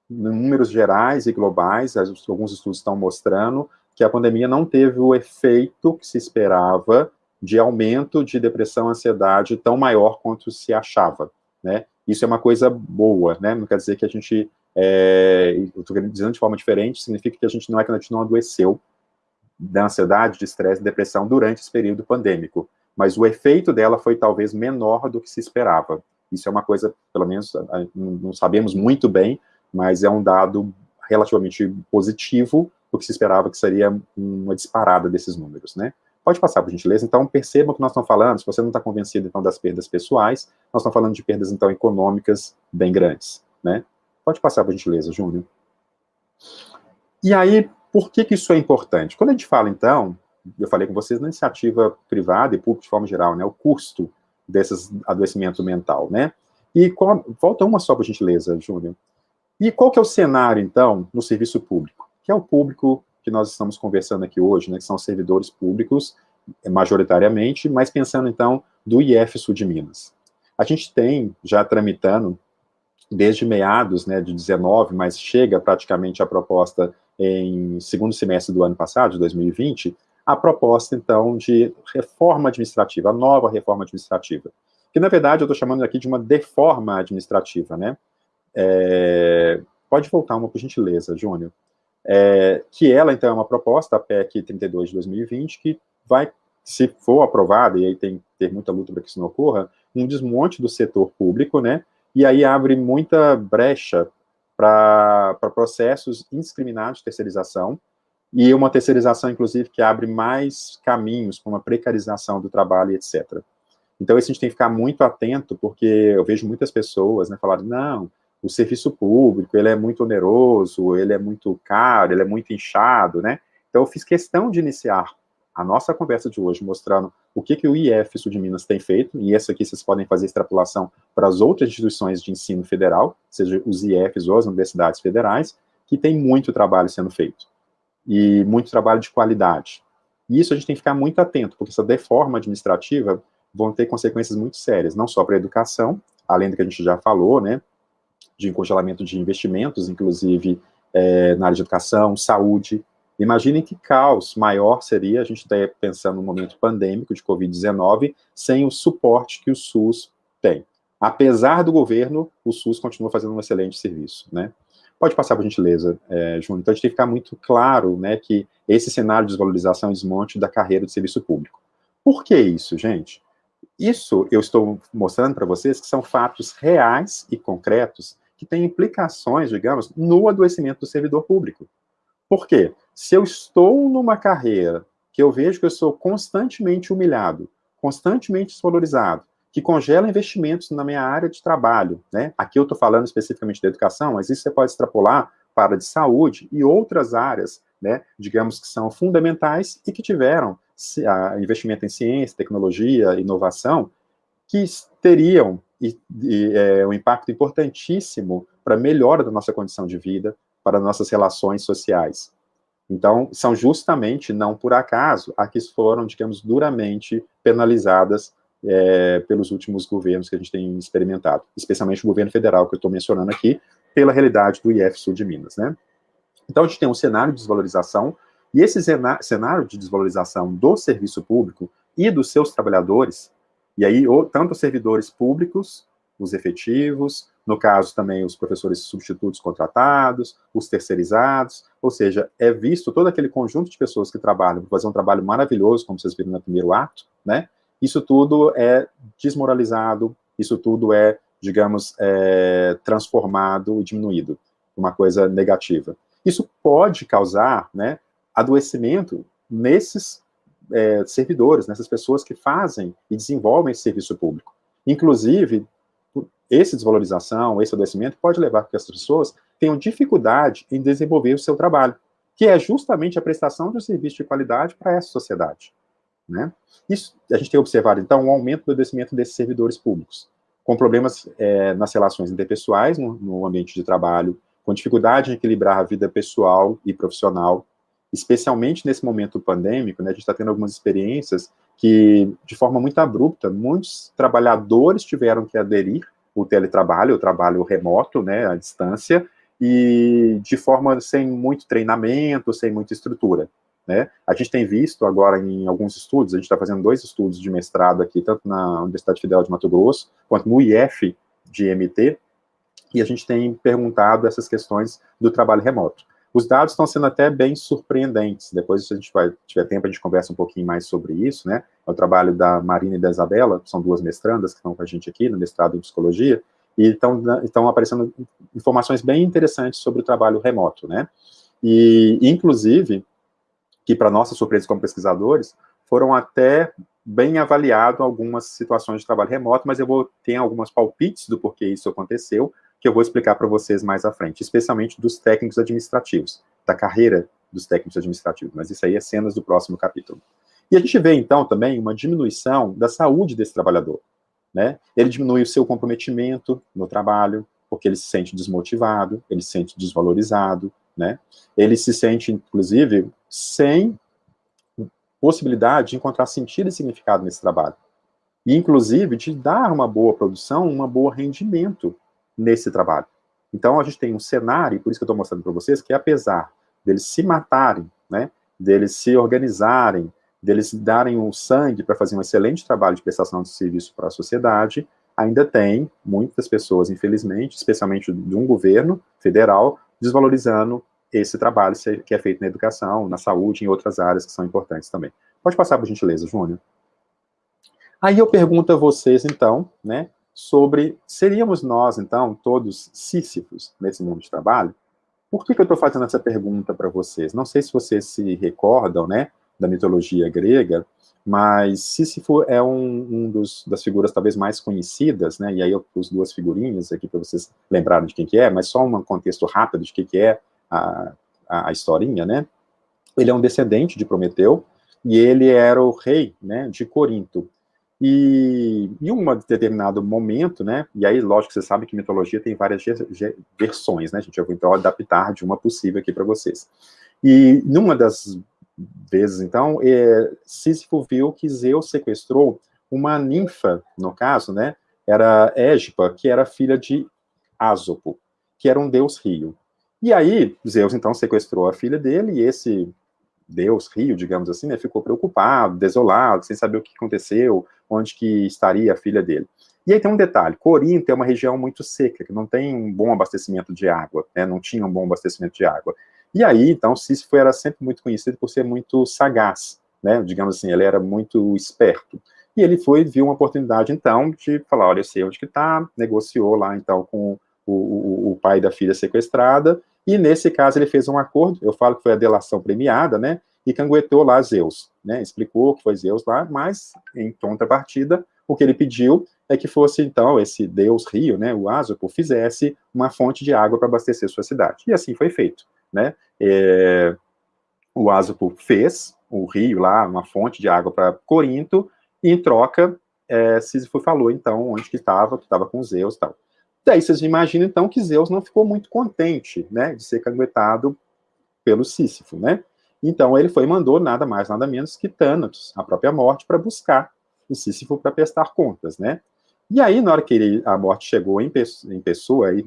números gerais e globais, alguns estudos estão mostrando que a pandemia não teve o efeito que se esperava de aumento de depressão e ansiedade tão maior quanto se achava, né? Isso é uma coisa boa, né? Não quer dizer que a gente, é, estou dizendo de forma diferente, significa que a gente não é que a gente não adoeceu da ansiedade, de estresse, depressão durante esse período pandêmico, mas o efeito dela foi talvez menor do que se esperava. Isso é uma coisa, pelo menos, não sabemos muito bem, mas é um dado relativamente positivo, o que se esperava que seria uma disparada desses números, né? Pode passar, por gentileza. Então, percebam que nós estamos falando, se você não está convencido, então, das perdas pessoais, nós estamos falando de perdas, então, econômicas bem grandes, né? Pode passar, por gentileza, Júnior. E aí, por que que isso é importante? Quando a gente fala, então, eu falei com vocês na iniciativa privada e pública de forma geral, né, o custo desses adoecimento mental, né? E qual, volta uma só, por gentileza, Júnior. E qual que é o cenário, então, no serviço público? Que é o público que nós estamos conversando aqui hoje, né, que são servidores públicos, eh, majoritariamente, mas pensando, então, do IF Sul de Minas. A gente tem, já tramitando, desde meados né, de 19, mas chega praticamente a proposta em segundo semestre do ano passado, de 2020, a proposta, então, de reforma administrativa, a nova reforma administrativa. Que, na verdade, eu estou chamando aqui de uma deforma administrativa, né? É, pode voltar uma, por gentileza, Júnior. É, que ela, então, é uma proposta, a PEC 32 de 2020, que vai, se for aprovada, e aí tem ter muita luta para que isso não ocorra, um desmonte do setor público, né? E aí abre muita brecha para processos indiscriminados de terceirização, e uma terceirização, inclusive, que abre mais caminhos para uma precarização do trabalho, etc. Então, isso a gente tem que ficar muito atento, porque eu vejo muitas pessoas né, falarem, não, o serviço público, ele é muito oneroso, ele é muito caro, ele é muito inchado, né? Então, eu fiz questão de iniciar a nossa conversa de hoje mostrando o que, que o IF Sul de Minas tem feito, e essa aqui vocês podem fazer extrapolação para as outras instituições de ensino federal, seja os IFs ou as universidades federais, que tem muito trabalho sendo feito, e muito trabalho de qualidade. E isso a gente tem que ficar muito atento, porque essa deforma administrativa vão ter consequências muito sérias, não só para a educação, além do que a gente já falou, né, de congelamento de investimentos, inclusive é, na área de educação, saúde. Imaginem que caos maior seria a gente estar pensando no momento pandêmico de Covid-19 sem o suporte que o SUS tem. Apesar do governo, o SUS continua fazendo um excelente serviço, né? Pode passar, por gentileza, é, Júnior. Então, a gente tem que ficar muito claro né, que esse cenário de desvalorização e desmonte da carreira de serviço público. Por que isso, gente? Isso eu estou mostrando para vocês que são fatos reais e concretos que têm implicações, digamos, no adoecimento do servidor público. Por quê? Se eu estou numa carreira que eu vejo que eu sou constantemente humilhado, constantemente desvalorizado, que congela investimentos na minha área de trabalho, né? Aqui eu estou falando especificamente da educação, mas isso você pode extrapolar para de saúde e outras áreas, né, digamos que são fundamentais e que tiveram investimento em ciência, tecnologia, inovação, que teriam e, e, é, um impacto importantíssimo para a melhora da nossa condição de vida, para nossas relações sociais. Então, são justamente, não por acaso, a que foram, digamos, duramente penalizadas é, pelos últimos governos que a gente tem experimentado, especialmente o governo federal, que eu estou mencionando aqui, pela realidade do IF Sul de Minas, né? Então, a gente tem um cenário de desvalorização, e esse cenário de desvalorização do serviço público e dos seus trabalhadores, e aí, tanto os servidores públicos, os efetivos, no caso também os professores substitutos contratados, os terceirizados, ou seja, é visto todo aquele conjunto de pessoas que trabalham para fazer um trabalho maravilhoso, como vocês viram no primeiro ato, né? Isso tudo é desmoralizado, isso tudo é, digamos, é, transformado, diminuído, uma coisa negativa. Isso pode causar, né, adoecimento nesses é, servidores, nessas pessoas que fazem e desenvolvem esse serviço público. Inclusive, essa desvalorização, esse adoecimento pode levar que as pessoas tenham dificuldade em desenvolver o seu trabalho, que é justamente a prestação de um serviço de qualidade para essa sociedade. Né? Isso, a gente tem observado, então, um aumento do adoecimento desses servidores públicos, com problemas é, nas relações interpessoais, no, no ambiente de trabalho, com dificuldade em equilibrar a vida pessoal e profissional, especialmente nesse momento pandêmico, né, a gente está tendo algumas experiências que, de forma muito abrupta, muitos trabalhadores tiveram que aderir o teletrabalho, o trabalho remoto, né, à distância, e de forma sem muito treinamento, sem muita estrutura. Né? A gente tem visto agora em alguns estudos, a gente está fazendo dois estudos de mestrado aqui, tanto na Universidade Federal de Mato Grosso, quanto no IF de MT, e a gente tem perguntado essas questões do trabalho remoto. Os dados estão sendo até bem surpreendentes, depois se a gente vai, tiver tempo, a gente conversa um pouquinho mais sobre isso, né? É o trabalho da Marina e da Isabela, que são duas mestrandas que estão com a gente aqui no mestrado em Psicologia, e estão, estão aparecendo informações bem interessantes sobre o trabalho remoto, né? E, inclusive, que para nossa surpresa como pesquisadores, foram até bem avaliado algumas situações de trabalho remoto, mas eu vou ter algumas palpites do porquê isso aconteceu, que eu vou explicar para vocês mais à frente, especialmente dos técnicos administrativos, da carreira dos técnicos administrativos, mas isso aí é cenas do próximo capítulo. E a gente vê, então, também uma diminuição da saúde desse trabalhador, né? Ele diminui o seu comprometimento no trabalho, porque ele se sente desmotivado, ele se sente desvalorizado, né? Ele se sente, inclusive, sem possibilidade de encontrar sentido e significado nesse trabalho. E, inclusive, de dar uma boa produção, um bom rendimento nesse trabalho. Então, a gente tem um cenário, por isso que eu estou mostrando para vocês, que apesar deles se matarem, né, deles se organizarem, deles darem o sangue para fazer um excelente trabalho de prestação de serviço para a sociedade, ainda tem muitas pessoas, infelizmente, especialmente de um governo federal, desvalorizando esse trabalho que é feito na educação, na saúde, em outras áreas que são importantes também. Pode passar, por gentileza, Júnior. Aí eu pergunto a vocês, então, né, sobre, seríamos nós, então, todos sísifos nesse mundo de trabalho? Por que, que eu estou fazendo essa pergunta para vocês? Não sei se vocês se recordam, né, da mitologia grega, mas Sísifo é um, um dos, das figuras talvez mais conhecidas, né, e aí eu pus duas figurinhas aqui para vocês lembrarem de quem que é, mas só um contexto rápido de quem que é a, a, a historinha, né, ele é um descendente de Prometeu, e ele era o rei, né, de Corinto, e em um determinado momento, né, e aí, lógico, você sabe que mitologia tem várias versões, né, gente, eu vou então adaptar de uma possível aqui para vocês. E numa das vezes, então, é, Sísifo viu que Zeus sequestrou uma ninfa, no caso, né, era Égipa, que era filha de Ásopo, que era um deus rio. E aí, Zeus, então, sequestrou a filha dele, e esse deus rio, digamos assim, né, ficou preocupado, desolado, sem saber o que aconteceu, onde que estaria a filha dele. E aí tem um detalhe, Corinto é uma região muito seca, que não tem um bom abastecimento de água, né, não tinha um bom abastecimento de água. E aí, então, Sísifo era sempre muito conhecido por ser muito sagaz, né, digamos assim, ele era muito esperto. E ele foi, viu uma oportunidade, então, de falar, olha, eu sei onde que está, negociou lá, então, com o, o, o, pai da filha sequestrada, e nesse caso ele fez um acordo, eu falo que foi a delação premiada, né, e canguetou lá Zeus, né, explicou que foi Zeus lá, mas, em contrapartida, o que ele pediu é que fosse, então, esse deus rio, né, o Asopo, fizesse uma fonte de água para abastecer sua cidade. E assim foi feito, né? É, o Asopo fez o rio lá, uma fonte de água para Corinto, e em troca, é, Sísifo falou, então, onde que estava, que estava com Zeus e tal. Daí vocês imaginam, então, que Zeus não ficou muito contente, né, de ser canguetado pelo Sísifo, né? Então ele foi e mandou nada mais, nada menos que Thanatos, a própria morte, para buscar o Sísifo para prestar contas, né? E aí, na hora que ele, a morte chegou em, em pessoa, aí,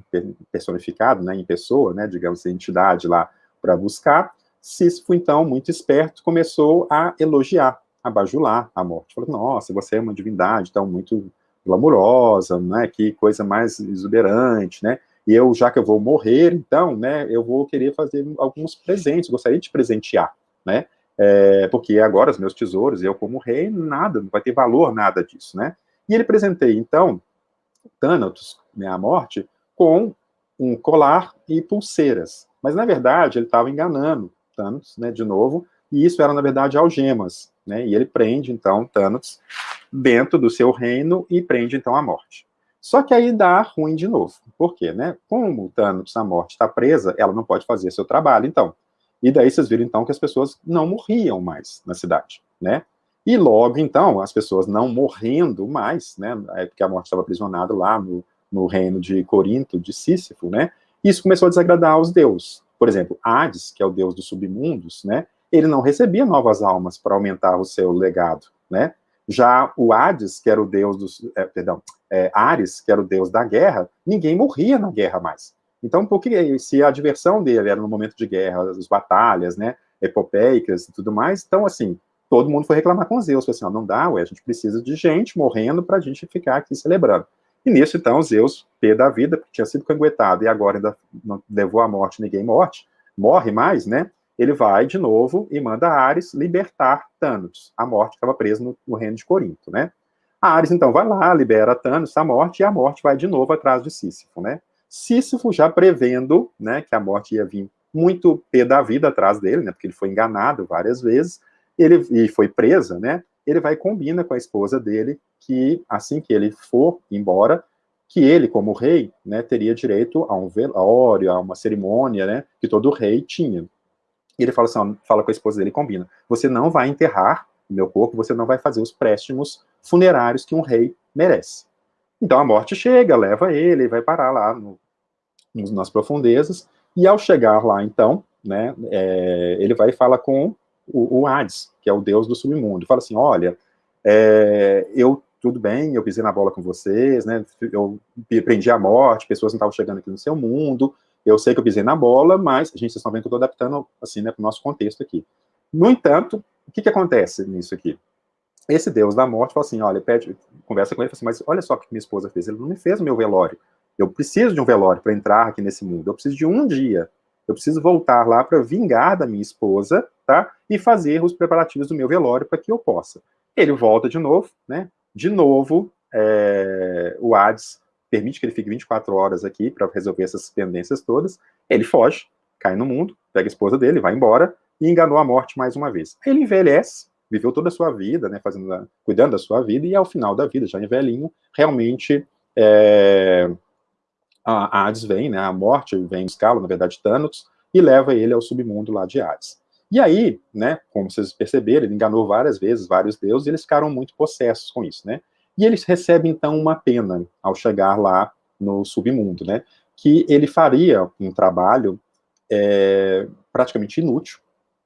personificado, né, em pessoa, né, digamos, entidade lá para buscar, Sísifo, então, muito esperto, começou a elogiar, a bajular a morte. Falou, nossa, você é uma divindade, então, muito glamurosa, né, que coisa mais exuberante, né, e eu, já que eu vou morrer, então, né, eu vou querer fazer alguns presentes, gostaria de presentear, né, é, porque agora os meus tesouros, eu como rei, nada, não vai ter valor nada disso, né, e ele presenteia, então, Thanatos, né, a morte, com um colar e pulseiras. Mas, na verdade, ele estava enganando Thanatos, né, de novo, e isso era, na verdade, algemas, né, e ele prende, então, Thanatos dentro do seu reino e prende, então, a morte. Só que aí dá ruim de novo. Por quê, né? Como Thanatos, a morte, está presa, ela não pode fazer seu trabalho, então. E daí vocês viram, então, que as pessoas não morriam mais na cidade, né? E logo, então, as pessoas não morrendo mais, né, é porque a morte estava aprisionada lá no, no reino de Corinto, de Sísifo, né, isso começou a desagradar aos deuses. Por exemplo, Hades, que é o deus dos submundos, né, ele não recebia novas almas para aumentar o seu legado, né, já o Hades, que era o deus dos, é, perdão, é, Ares, que era o deus da guerra, ninguém morria na guerra mais. Então, porque se a diversão dele era no momento de guerra, as batalhas, né, epopeicas e tudo mais, então, assim, todo mundo foi reclamar com Zeus, falou assim, não dá, ué, a gente precisa de gente morrendo para a gente ficar aqui celebrando. E nisso, então, Zeus, pé da vida, porque tinha sido canguetado e agora ainda não levou à morte, ninguém morte, morre mais, né? Ele vai de novo e manda Ares libertar Thanos, a morte estava presa no, no, reino de Corinto, né? A Ares, então, vai lá, libera Thanos, a morte, e a morte vai de novo atrás de Sísifo, né? Sísifo já prevendo, né, que a morte ia vir muito pé da vida atrás dele, né, porque ele foi enganado várias vezes, ele e foi presa, né? Ele vai e combina com a esposa dele que assim que ele for embora, que ele como rei, né, teria direito a um velório, a uma cerimônia, né, que todo rei tinha. E ele fala assim, fala com a esposa dele, combina. Você não vai enterrar meu corpo, você não vai fazer os préstimos funerários que um rei merece. Então a morte chega, leva ele, vai parar lá no, nas profundezas, e ao chegar lá, então, né, é, ele vai e fala com o, o Hades, que é o deus do submundo, fala assim, olha, é, eu, tudo bem, eu pisei na bola com vocês, né, eu prendi a morte, pessoas não estavam chegando aqui no seu mundo, eu sei que eu pisei na bola, mas, gente, vocês estão vendo que eu estou adaptando, assim, né, para o nosso contexto aqui. No entanto, o que, que acontece nisso aqui? Esse deus da morte fala assim, olha, pede, conversa com ele, fala assim, mas olha só o que minha esposa fez, ele não me fez o meu velório, eu preciso de um velório para entrar aqui nesse mundo, eu preciso de um dia, eu preciso voltar lá para vingar da minha esposa, tá? E fazer os preparativos do meu velório para que eu possa. Ele volta de novo, né? De novo, é, o Hades permite que ele fique 24 horas aqui para resolver essas pendências todas. Ele foge, cai no mundo, pega a esposa dele, vai embora e enganou a morte mais uma vez. Ele envelhece, viveu toda a sua vida, né, fazendo, cuidando da sua vida, e ao final da vida, já em velhinho, realmente é, a Hades vem, né, a morte vem buscá-lo, na verdade Thanos, e leva ele ao submundo lá de Hades. E aí, né, como vocês perceberam, ele enganou várias vezes vários deuses, e eles ficaram muito possessos com isso, né? E eles recebem, então, uma pena ao chegar lá no submundo, né? Que ele faria um trabalho é, praticamente inútil,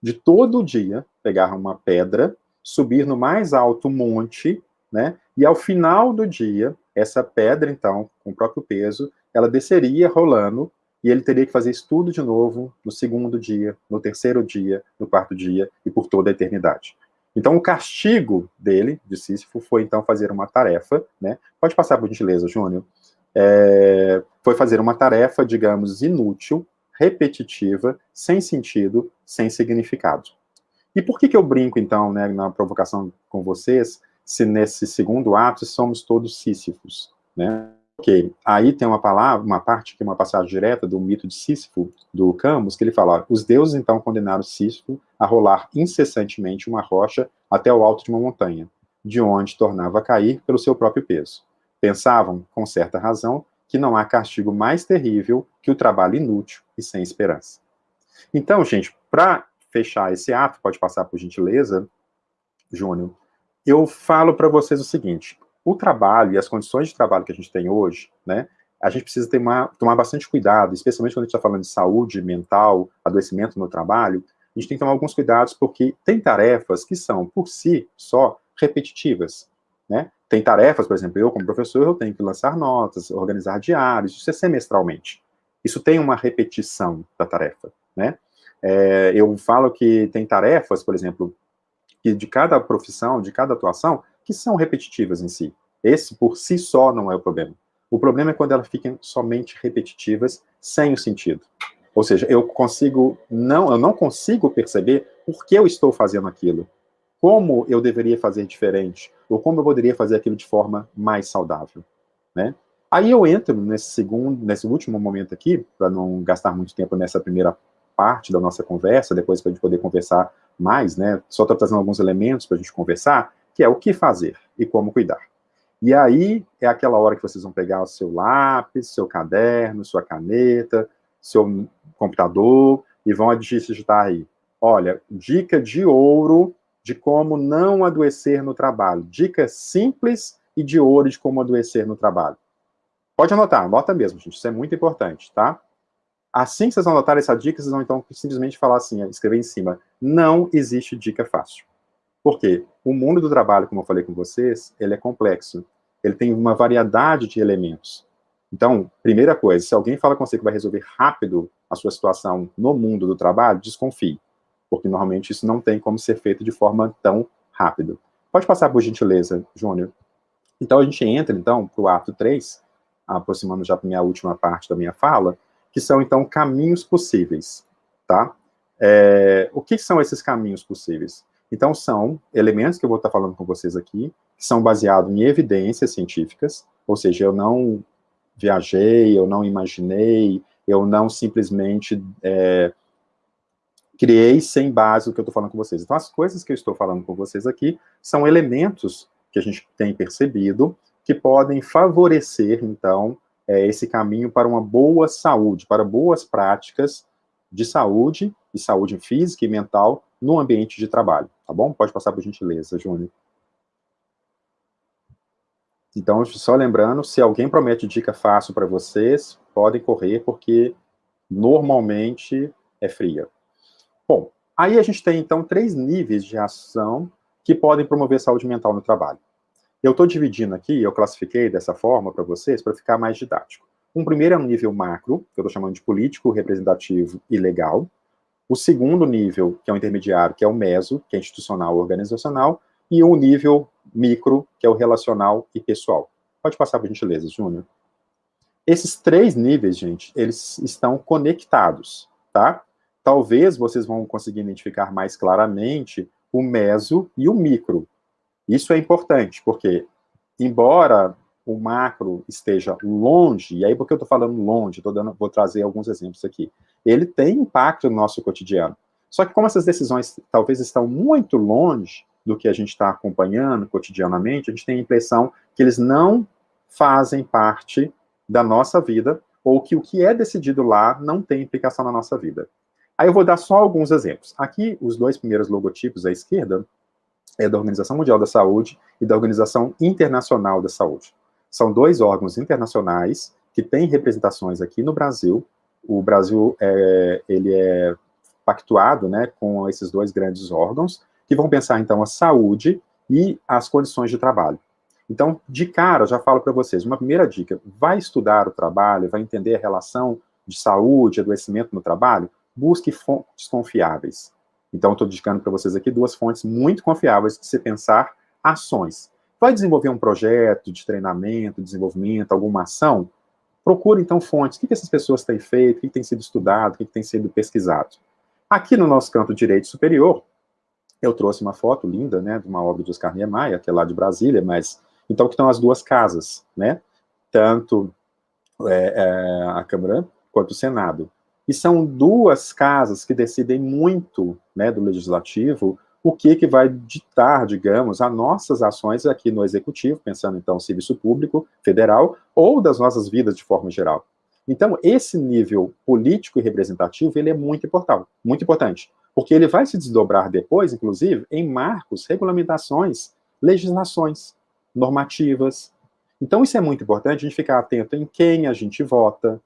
de todo dia pegar uma pedra, subir no mais alto monte, né? E ao final do dia, essa pedra, então, com o próprio peso, ela desceria rolando e ele teria que fazer isso tudo de novo no segundo dia, no terceiro dia, no quarto dia e por toda a eternidade. Então, o castigo dele, de Sísifo, foi então fazer uma tarefa, né? Pode passar por gentileza, Júnior. É, foi fazer uma tarefa, digamos, inútil, repetitiva, sem sentido, sem significado. E por que, que eu brinco, então, né, na provocação com vocês, se nesse segundo ato somos todos Sísifos, né? Ok, aí tem uma palavra, uma parte que é uma passagem direta do mito de Sísifo, do Camus, que ele fala, os deuses então condenaram Sísifo a rolar incessantemente uma rocha até o alto de uma montanha, de onde tornava a cair pelo seu próprio peso. pensavam, com certa razão, que não há castigo mais terrível que o trabalho inútil e sem esperança. Então, gente, para fechar esse ato, pode passar por gentileza, Júnior, eu falo para vocês o seguinte, o trabalho e as condições de trabalho que a gente tem hoje, né, a gente precisa uma, tomar bastante cuidado, especialmente quando a gente está falando de saúde mental, adoecimento no trabalho, a gente tem que tomar alguns cuidados, porque tem tarefas que são, por si só, repetitivas, né? Tem tarefas, por exemplo, eu como professor, eu tenho que lançar notas, organizar diários, isso é semestralmente. Isso tem uma repetição da tarefa, né? É, eu falo que tem tarefas, por exemplo, que de cada profissão, de cada atuação, que são repetitivas em si. Esse, por si só, não é o problema. O problema é quando elas ficam somente repetitivas, sem o sentido. Ou seja, eu consigo, não, eu não consigo perceber por que eu estou fazendo aquilo. Como eu deveria fazer diferente, ou como eu poderia fazer aquilo de forma mais saudável, né? Aí eu entro nesse segundo, nesse último momento aqui, para não gastar muito tempo nessa primeira parte da nossa conversa, depois para a gente poder conversar mais, né? Só estou trazendo alguns elementos para a gente conversar, que é o que fazer e como cuidar. E aí é aquela hora que vocês vão pegar o seu lápis, seu caderno, sua caneta, seu computador e vão digitar aí. Olha, dica de ouro de como não adoecer no trabalho. Dicas simples e de ouro de como adoecer no trabalho. Pode anotar, anota mesmo, gente, isso é muito importante, tá? Assim que vocês anotarem essa dica, vocês vão então simplesmente falar assim, escrever em cima, não existe dica fácil. Por quê? O mundo do trabalho, como eu falei com vocês, ele é complexo. Ele tem uma variedade de elementos. Então, primeira coisa, se alguém fala com você que vai resolver rápido a sua situação no mundo do trabalho, desconfie. Porque normalmente isso não tem como ser feito de forma tão rápida. Pode passar por gentileza, Júnior. Então, a gente entra, então, para o ato 3, aproximando já para minha última parte da minha fala, que são, então, caminhos possíveis, tá? É, o que são esses caminhos possíveis? Então, são elementos que eu vou estar falando com vocês aqui, que são baseados em evidências científicas, ou seja, eu não viajei, eu não imaginei, eu não simplesmente é, criei sem base o que eu estou falando com vocês. Então, as coisas que eu estou falando com vocês aqui são elementos que a gente tem percebido que podem favorecer, então, é, esse caminho para uma boa saúde, para boas práticas de saúde, e saúde física e mental, no ambiente de trabalho, tá bom? Pode passar por gentileza, Júnior. Então, só lembrando, se alguém promete dica fácil para vocês, podem correr, porque normalmente é fria. Bom, aí a gente tem, então, três níveis de ação que podem promover saúde mental no trabalho. Eu estou dividindo aqui, eu classifiquei dessa forma para vocês, para ficar mais didático. Um primeiro é um nível macro, que eu estou chamando de político, representativo e legal. O segundo nível, que é o intermediário, que é o meso, que é institucional organizacional. E um nível micro, que é o relacional e pessoal. Pode passar por gentileza, Júnior. Esses três níveis, gente, eles estão conectados, tá? Talvez vocês vão conseguir identificar mais claramente o meso e o micro. Isso é importante, porque, embora o macro esteja longe, e aí porque eu estou falando longe, dando, vou trazer alguns exemplos aqui, ele tem impacto no nosso cotidiano. Só que como essas decisões talvez estão muito longe, do que a gente está acompanhando cotidianamente, a gente tem a impressão que eles não fazem parte da nossa vida, ou que o que é decidido lá não tem implicação na nossa vida. Aí eu vou dar só alguns exemplos. Aqui, os dois primeiros logotipos à esquerda é da Organização Mundial da Saúde e da Organização Internacional da Saúde. São dois órgãos internacionais que têm representações aqui no Brasil. O Brasil, é, ele é pactuado né, com esses dois grandes órgãos, que vão pensar, então, a saúde e as condições de trabalho. Então, de cara, já falo para vocês, uma primeira dica, vai estudar o trabalho, vai entender a relação de saúde, adoecimento no trabalho, busque fontes confiáveis. Então, estou indicando para vocês aqui duas fontes muito confiáveis de se pensar ações. Vai desenvolver um projeto de treinamento, desenvolvimento, alguma ação? Procure, então, fontes. O que, essas pessoas têm feito, o que, tem sido estudado, o que tem sido pesquisado. Aqui no nosso canto direito superior, eu trouxe uma foto linda, né, de uma obra de Oscar Niemeyer, que é lá de Brasília, mas, então, que estão as duas casas, né, tanto é, é, a Câmara quanto o Senado. E são duas casas que decidem muito, né, do Legislativo, o que, que vai ditar, digamos, as nossas ações aqui no Executivo, pensando então serviço público federal, ou das nossas vidas de forma geral. Então, esse nível político e representativo, ele é muito importante, muito importante, porque ele vai se desdobrar depois, inclusive, em marcos, regulamentações, legislações, normativas. Então, isso é muito importante, a gente ficar atento em quem a gente vota,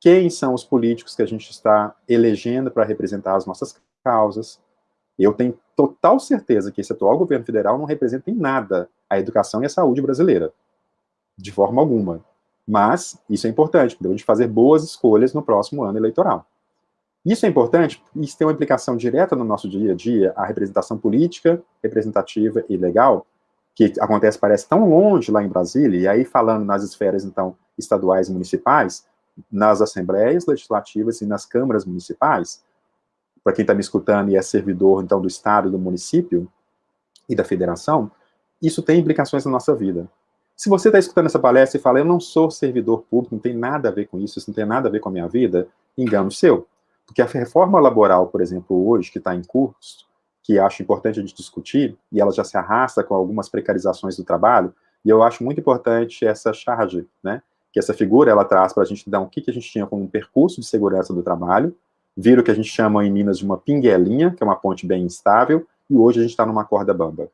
quem são os políticos que a gente está elegendo para representar as nossas causas. Eu tenho total certeza que esse atual governo federal não representa em nada a educação e a saúde brasileira, de forma alguma. Mas isso é importante, gente fazer boas escolhas no próximo ano eleitoral. Isso é importante, isso tem uma implicação direta no nosso dia a dia, a representação política, representativa e legal, que acontece, parece, tão longe lá em Brasília, e aí falando nas esferas, então, estaduais e municipais, nas assembleias legislativas e nas câmaras municipais, para quem está me escutando e é servidor, então, do Estado, do município e da federação, isso tem implicações na nossa vida. Se você está escutando essa palestra e fala, eu não sou servidor público, não tem nada a ver com isso, isso não tem nada a ver com a minha vida, engano seu. Porque a reforma laboral, por exemplo, hoje, que está em curso, que acho importante a gente discutir, e ela já se arrasta com algumas precarizações do trabalho, e eu acho muito importante essa charge, né, que essa figura ela traz para a gente dar o que, que a gente tinha como um percurso de segurança do trabalho, vira o que a gente chama em Minas de uma pinguelinha, que é uma ponte bem instável, e hoje a gente está numa corda bamba.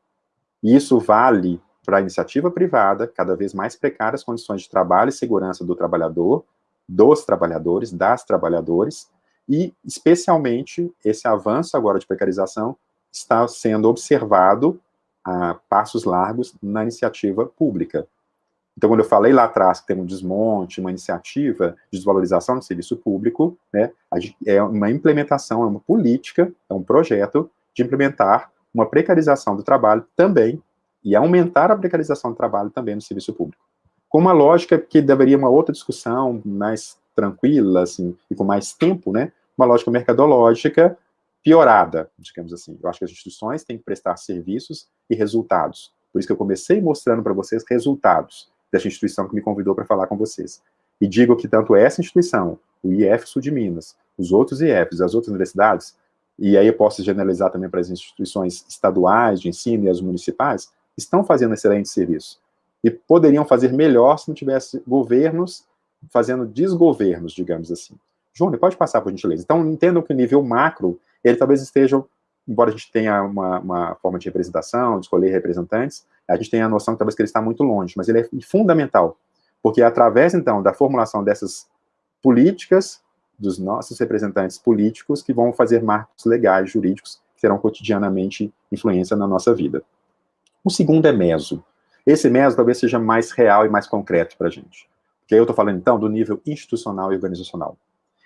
E isso vale para a iniciativa privada, cada vez mais precárias condições de trabalho e segurança do trabalhador, dos trabalhadores, das trabalhadores, e especialmente esse avanço agora de precarização está sendo observado a passos largos na iniciativa pública. Então, quando eu falei lá atrás que tem um desmonte, uma iniciativa de desvalorização do serviço público, né, é uma implementação, é uma política, é um projeto de implementar uma precarização do trabalho também e aumentar a precarização do trabalho também no serviço público. Com uma lógica que deveria uma outra discussão mais tranquila, assim, e com mais tempo, né, uma lógica mercadológica piorada, digamos assim. Eu acho que as instituições têm que prestar serviços e resultados. Por isso que eu comecei mostrando para vocês resultados dessa instituição que me convidou para falar com vocês. E digo que tanto essa instituição, o IF Sul de Minas, os outros IFs, as outras universidades, e aí eu posso generalizar também para as instituições estaduais de ensino e as municipais, estão fazendo excelente serviço. E poderiam fazer melhor se não tivesse governos fazendo desgovernos, digamos assim. Júnior, pode passar, por gentileza. Então, entendam que o nível macro, ele talvez esteja, embora a gente tenha uma, uma, forma de representação, de escolher representantes, a gente tem a noção que talvez que ele está muito longe, mas ele é fundamental, porque através, então, da formulação dessas políticas, dos nossos representantes políticos, que vão fazer marcos legais, jurídicos, que terão cotidianamente influência na nossa vida. O segundo é meso. Esse meso talvez seja mais real e mais concreto para a gente. Aí eu estou falando, então, do nível institucional e organizacional.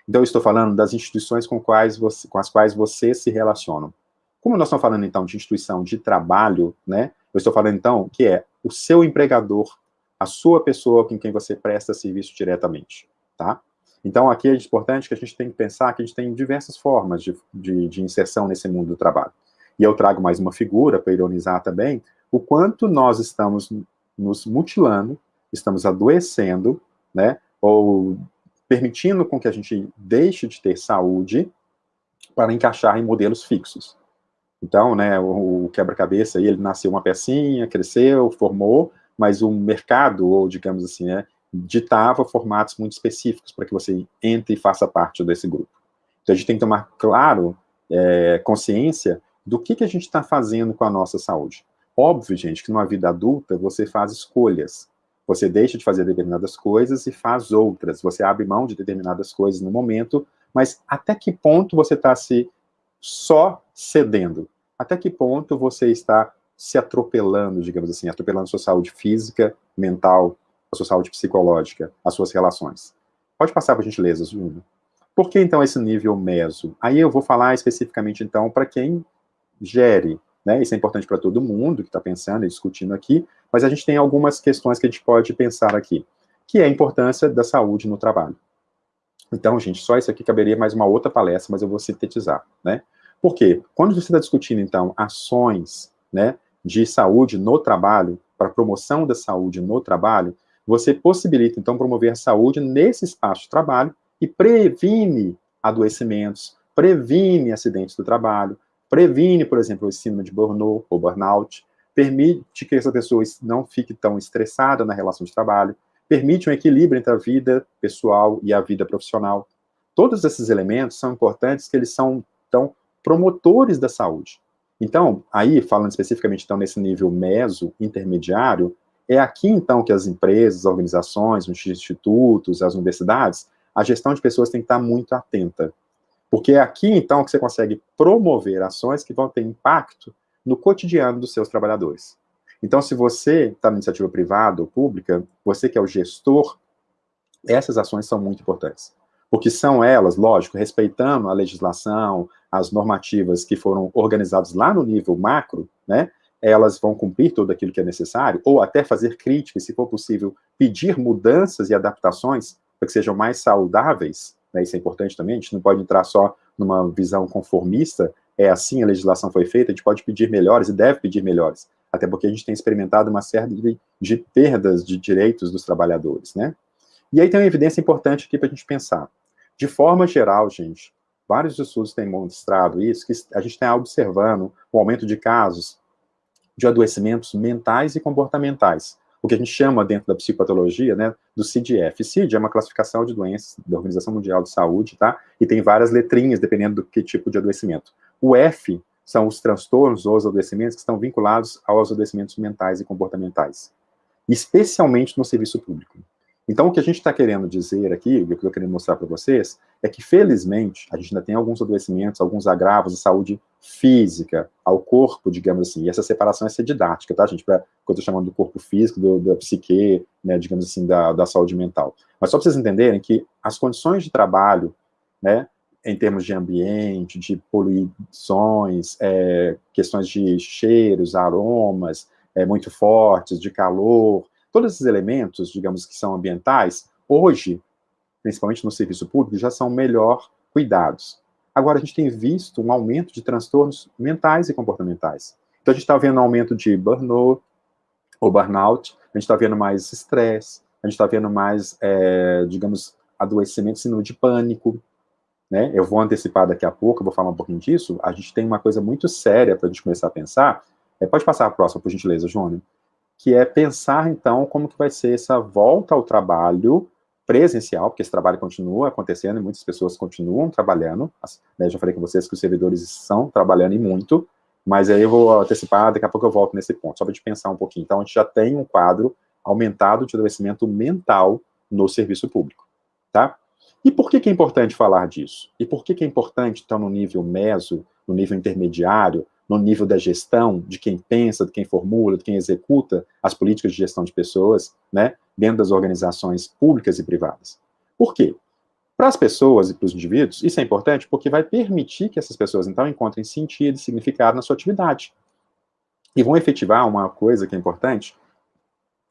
Então, eu estou falando das instituições com, quais você, com as quais vocês se relacionam. Como nós estamos falando, então, de instituição de trabalho, né? Eu estou falando, então, que é o seu empregador, a sua pessoa com quem você presta serviço diretamente, tá? Então, aqui é importante que a gente tem que pensar que a gente tem diversas formas de, de, de inserção nesse mundo do trabalho. E eu trago mais uma figura para ironizar também, o quanto nós estamos nos mutilando, estamos adoecendo, né, ou permitindo com que a gente deixe de ter saúde para encaixar em modelos fixos. Então, né, o, quebra-cabeça, ele nasceu uma pecinha, cresceu, formou, mas o mercado, ou digamos assim, né, ditava formatos muito específicos para que você entre e faça parte desse grupo. Então, a gente tem que tomar, claro, é, consciência do que, que a gente está fazendo com a nossa saúde. Óbvio, gente, que numa vida adulta você faz escolhas. Você deixa de fazer determinadas coisas e faz outras. Você abre mão de determinadas coisas no momento, mas até que ponto você está se só cedendo? Até que ponto você está se atropelando, digamos assim, atropelando a sua saúde física, mental, a sua saúde psicológica, as suas relações? Pode passar, por gentileza, Júnior. Por que, então, esse nível meso? Aí eu vou falar especificamente, então, para quem gere, né? Isso é importante para todo mundo que está pensando e discutindo aqui, mas a gente tem algumas questões que a gente pode pensar aqui, que é a importância da saúde no trabalho. Então, gente, só isso aqui caberia mais uma outra palestra, mas eu vou sintetizar, né? Por quê? Quando você está discutindo, então, ações, né, de saúde no trabalho, para promoção da saúde no trabalho, você possibilita, então, promover a saúde nesse espaço de trabalho e previne adoecimentos, previne acidentes do trabalho, previne, por exemplo, o síndrome de burnout ou burnout, permite que essa pessoa não fique tão estressada na relação de trabalho, permite um equilíbrio entre a vida pessoal e a vida profissional. Todos esses elementos são importantes que eles são, então, promotores da saúde. Então, aí, falando especificamente, então, nesse nível meso, intermediário, é aqui, então, que as empresas, as organizações, os institutos, as universidades, a gestão de pessoas tem que estar muito atenta. Porque é aqui, então, que você consegue promover ações que vão ter impacto no cotidiano dos seus trabalhadores. Então, se você está na iniciativa privada ou pública, você que é o gestor, essas ações são muito importantes. Porque são elas, lógico, respeitando a legislação, as normativas que foram organizadas lá no nível macro, né, elas vão cumprir tudo aquilo que é necessário, ou até fazer críticas, se for possível, pedir mudanças e adaptações para que sejam mais saudáveis, né, isso é importante também, a gente não pode entrar só numa visão conformista, é assim a legislação foi feita, a gente pode pedir melhores e deve pedir melhores, até porque a gente tem experimentado uma série de, de perdas de direitos dos trabalhadores, né? E aí tem uma evidência importante aqui para a gente pensar. De forma geral, gente, vários estudos têm mostrado isso, que a gente está observando o aumento de casos de adoecimentos mentais e comportamentais, o que a gente chama dentro da psicopatologia, né, do CDF. CID é uma classificação de doenças da Organização Mundial de Saúde, tá? E tem várias letrinhas, dependendo do que tipo de adoecimento. O F são os transtornos ou os adoecimentos que estão vinculados aos adoecimentos mentais e comportamentais, especialmente no serviço público. Então, o que a gente está querendo dizer aqui, o que eu estou querendo mostrar para vocês, é que, felizmente, a gente ainda tem alguns adoecimentos, alguns agravos de saúde física, ao corpo, digamos assim, e essa separação é ser didática, tá, gente? Pra, que eu estou chamando do corpo físico, do, da psique, né, digamos assim, da, da saúde mental. Mas só para vocês entenderem que as condições de trabalho, né, em termos de ambiente, de poluições, é, questões de cheiros, aromas é, muito fortes, de calor, Todos esses elementos, digamos, que são ambientais, hoje, principalmente no serviço público, já são melhor cuidados. Agora, a gente tem visto um aumento de transtornos mentais e comportamentais. Então, a gente está vendo um aumento de burnout, ou burnout, a gente está vendo mais estresse, a gente está vendo mais, é, digamos, adoecimento, síndrome de pânico, né? Eu vou antecipar daqui a pouco, eu vou falar um pouquinho disso. A gente tem uma coisa muito séria para a gente começar a pensar. É, pode passar a próxima, por gentileza, Júnior que é pensar, então, como que vai ser essa volta ao trabalho presencial, porque esse trabalho continua acontecendo e muitas pessoas continuam trabalhando, né, já falei com vocês que os servidores estão trabalhando e muito, mas aí eu vou antecipar, daqui a pouco eu volto nesse ponto, só para a gente pensar um pouquinho. Então, a gente já tem um quadro aumentado de adoecimento mental no serviço público, tá? E por que, que é importante falar disso? E por que, que é importante, então, no nível meso, no nível intermediário, no nível da gestão, de quem pensa, de quem formula, de quem executa as políticas de gestão de pessoas, né, dentro das organizações públicas e privadas. Por quê? Para as pessoas e para os indivíduos, isso é importante porque vai permitir que essas pessoas, então, encontrem sentido e significado na sua atividade. E vão efetivar uma coisa que é importante,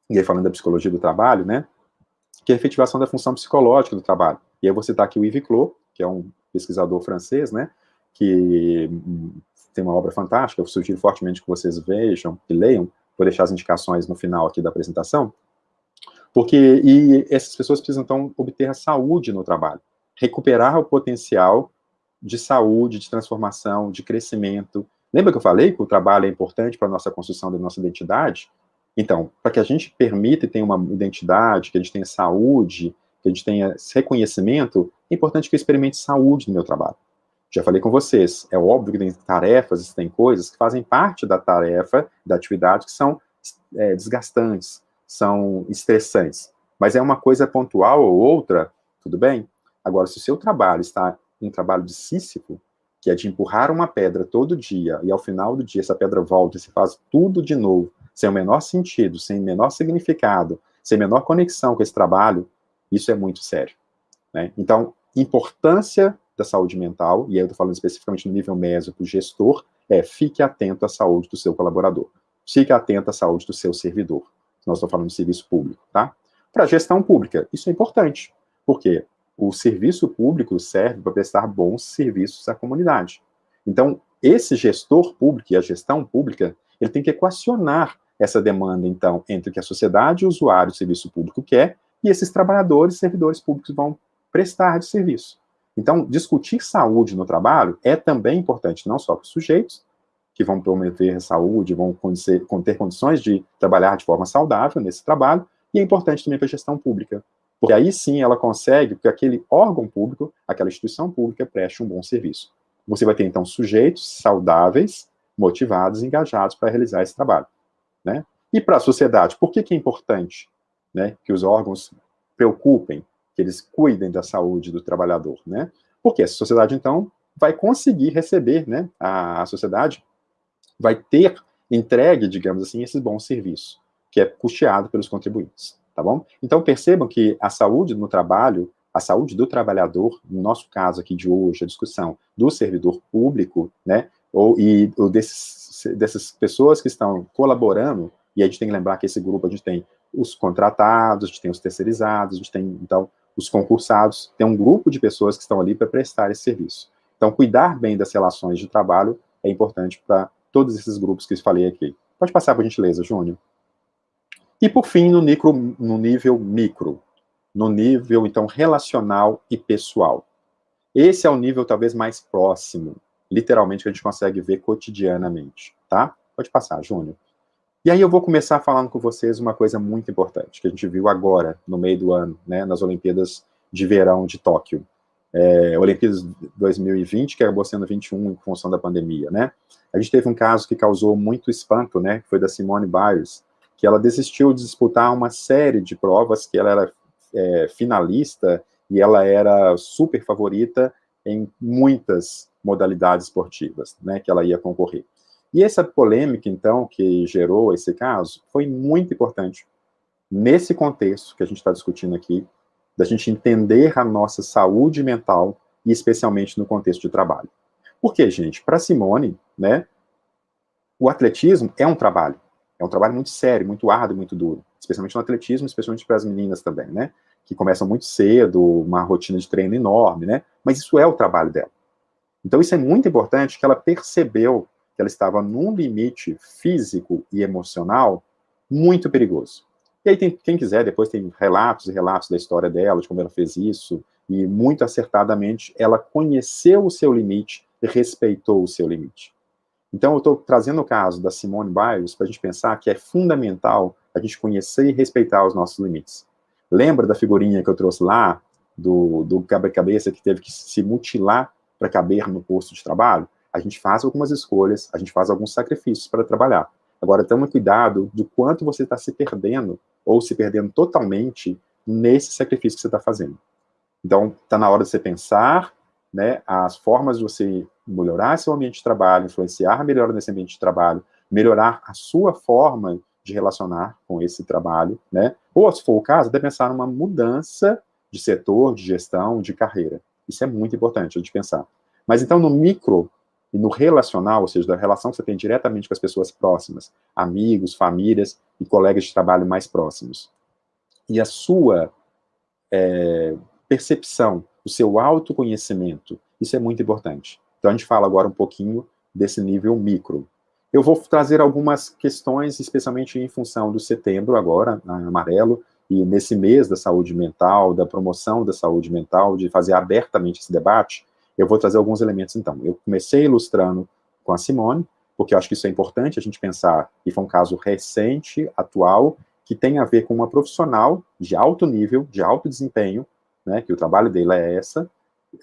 e aí falando da psicologia do trabalho, né, que é a efetivação da função psicológica do trabalho. E aí eu vou citar aqui o Yves Clos, que é um pesquisador francês, né, que tem uma obra fantástica, eu sugiro fortemente que vocês vejam e leiam, vou deixar as indicações no final aqui da apresentação, porque e essas pessoas precisam, então, obter a saúde no trabalho, recuperar o potencial de saúde, de transformação, de crescimento. Lembra que eu falei que o trabalho é importante para a nossa construção da nossa identidade? Então, para que a gente permita e tenha uma identidade, que a gente tenha saúde, que a gente tenha reconhecimento, é importante que eu experimente saúde no meu trabalho. Já falei com vocês, é óbvio que tem tarefas, tem coisas que fazem parte da tarefa, da atividade, que são é, desgastantes, são estressantes. Mas é uma coisa pontual ou outra, tudo bem? Agora, se o seu trabalho está um trabalho de Sísifo, que é de empurrar uma pedra todo dia, e ao final do dia essa pedra volta e se faz tudo de novo, sem o menor sentido, sem o menor significado, sem menor conexão com esse trabalho, isso é muito sério. Né? Então, importância da saúde mental, e aí eu estou falando especificamente no nível mésico, gestor, é fique atento à saúde do seu colaborador. Fique atento à saúde do seu servidor. Nós estamos falando de serviço público, tá? Para gestão pública, isso é importante, porque o serviço público serve para prestar bons serviços à comunidade. Então, esse gestor público e a gestão pública, ele tem que equacionar essa demanda, então, entre o que a sociedade, o usuário do serviço público quer, e esses trabalhadores servidores públicos vão prestar de serviço. Então, discutir saúde no trabalho é também importante, não só para os sujeitos, que vão promover saúde, vão ter condições de trabalhar de forma saudável nesse trabalho, e é importante também para a gestão pública, porque aí sim ela consegue que aquele órgão público, aquela instituição pública preste um bom serviço. Você vai ter, então, sujeitos saudáveis, motivados, engajados para realizar esse trabalho. Né? E para a sociedade, por que, que é importante né, que os órgãos preocupem, que eles cuidem da saúde do trabalhador? Né? Porque a sociedade, então, vai conseguir receber, né, a, a sociedade vai ter entregue, digamos assim, esse bom serviço, que é custeado pelos contribuintes, tá bom? Então, percebam que a saúde no trabalho a saúde do trabalhador, no nosso caso aqui de hoje, a discussão do servidor público, né, ou, e ou desses, dessas pessoas que estão colaborando, e a gente tem que lembrar que esse grupo a gente tem os contratados, a gente tem os terceirizados, a gente tem, então, os concursados, tem um grupo de pessoas que estão ali para prestar esse serviço. Então, cuidar bem das relações de trabalho é importante para todos esses grupos que eu falei aqui. Pode passar, por gentileza, Júnior. E, por fim, no, micro, no nível micro, no nível, então, relacional e pessoal. Esse é o nível, talvez, mais próximo, literalmente, que a gente consegue ver cotidianamente, tá? Pode passar, Júnior. E aí eu vou começar falando com vocês uma coisa muito importante, que a gente viu agora, no meio do ano, né, nas Olimpíadas de Verão de Tóquio. É, Olimpíadas 2020, que acabou sendo 21 em função da pandemia, né? A gente teve um caso que causou muito espanto, né, que foi da Simone Biles, que ela desistiu de disputar uma série de provas que ela era é, finalista e ela era super favorita em muitas modalidades esportivas, né, que ela ia concorrer. E essa polêmica, então, que gerou esse caso, foi muito importante nesse contexto que a gente está discutindo aqui, da gente entender a nossa saúde mental, e especialmente no contexto de trabalho. Porque, gente, para Simone, né, o atletismo é um trabalho. É um trabalho muito sério, muito árduo, muito duro. Especialmente no atletismo, especialmente para as meninas também, né? Que começam muito cedo, uma rotina de treino enorme, né? Mas isso é o trabalho dela. Então isso é muito importante que ela percebeu que ela estava num limite físico e emocional muito perigoso. E aí, tem, quem quiser, depois tem relatos e relatos da história dela, de como ela fez isso, e muito acertadamente, ela conheceu o seu limite e respeitou o seu limite. Então, eu estou trazendo o caso da Simone Biles para a gente pensar que é fundamental a gente conhecer e respeitar os nossos limites. Lembra da figurinha que eu trouxe lá, do, do cabeça que teve que se mutilar para caber no posto de trabalho? A gente faz algumas escolhas, a gente faz alguns sacrifícios para trabalhar. Agora, tome cuidado do quanto você está se perdendo, ou se perdendo totalmente, nesse sacrifício que você está fazendo. Então, está na hora de você pensar né, as formas de você melhorar seu ambiente de trabalho, influenciar melhor nesse ambiente de trabalho, melhorar a sua forma de relacionar com esse trabalho, né? Ou, se for o caso, até pensar numa mudança de setor, de gestão, de carreira. Isso é muito importante de pensar. Mas então, no micro e no relacional, ou seja, da relação que você tem diretamente com as pessoas próximas, amigos, famílias e colegas de trabalho mais próximos. E a sua é, percepção, o seu autoconhecimento, isso é muito importante. Então, a gente fala agora um pouquinho desse nível micro. Eu vou trazer algumas questões, especialmente em função do setembro agora, amarelo, e nesse mês da saúde mental, da promoção da saúde mental, de fazer abertamente esse debate, eu vou trazer alguns elementos, então. Eu comecei ilustrando com a Simone, porque eu acho que isso é importante a gente pensar, e foi um caso recente, atual, que tem a ver com uma profissional de alto nível, de alto desempenho, né, que o trabalho dela é essa,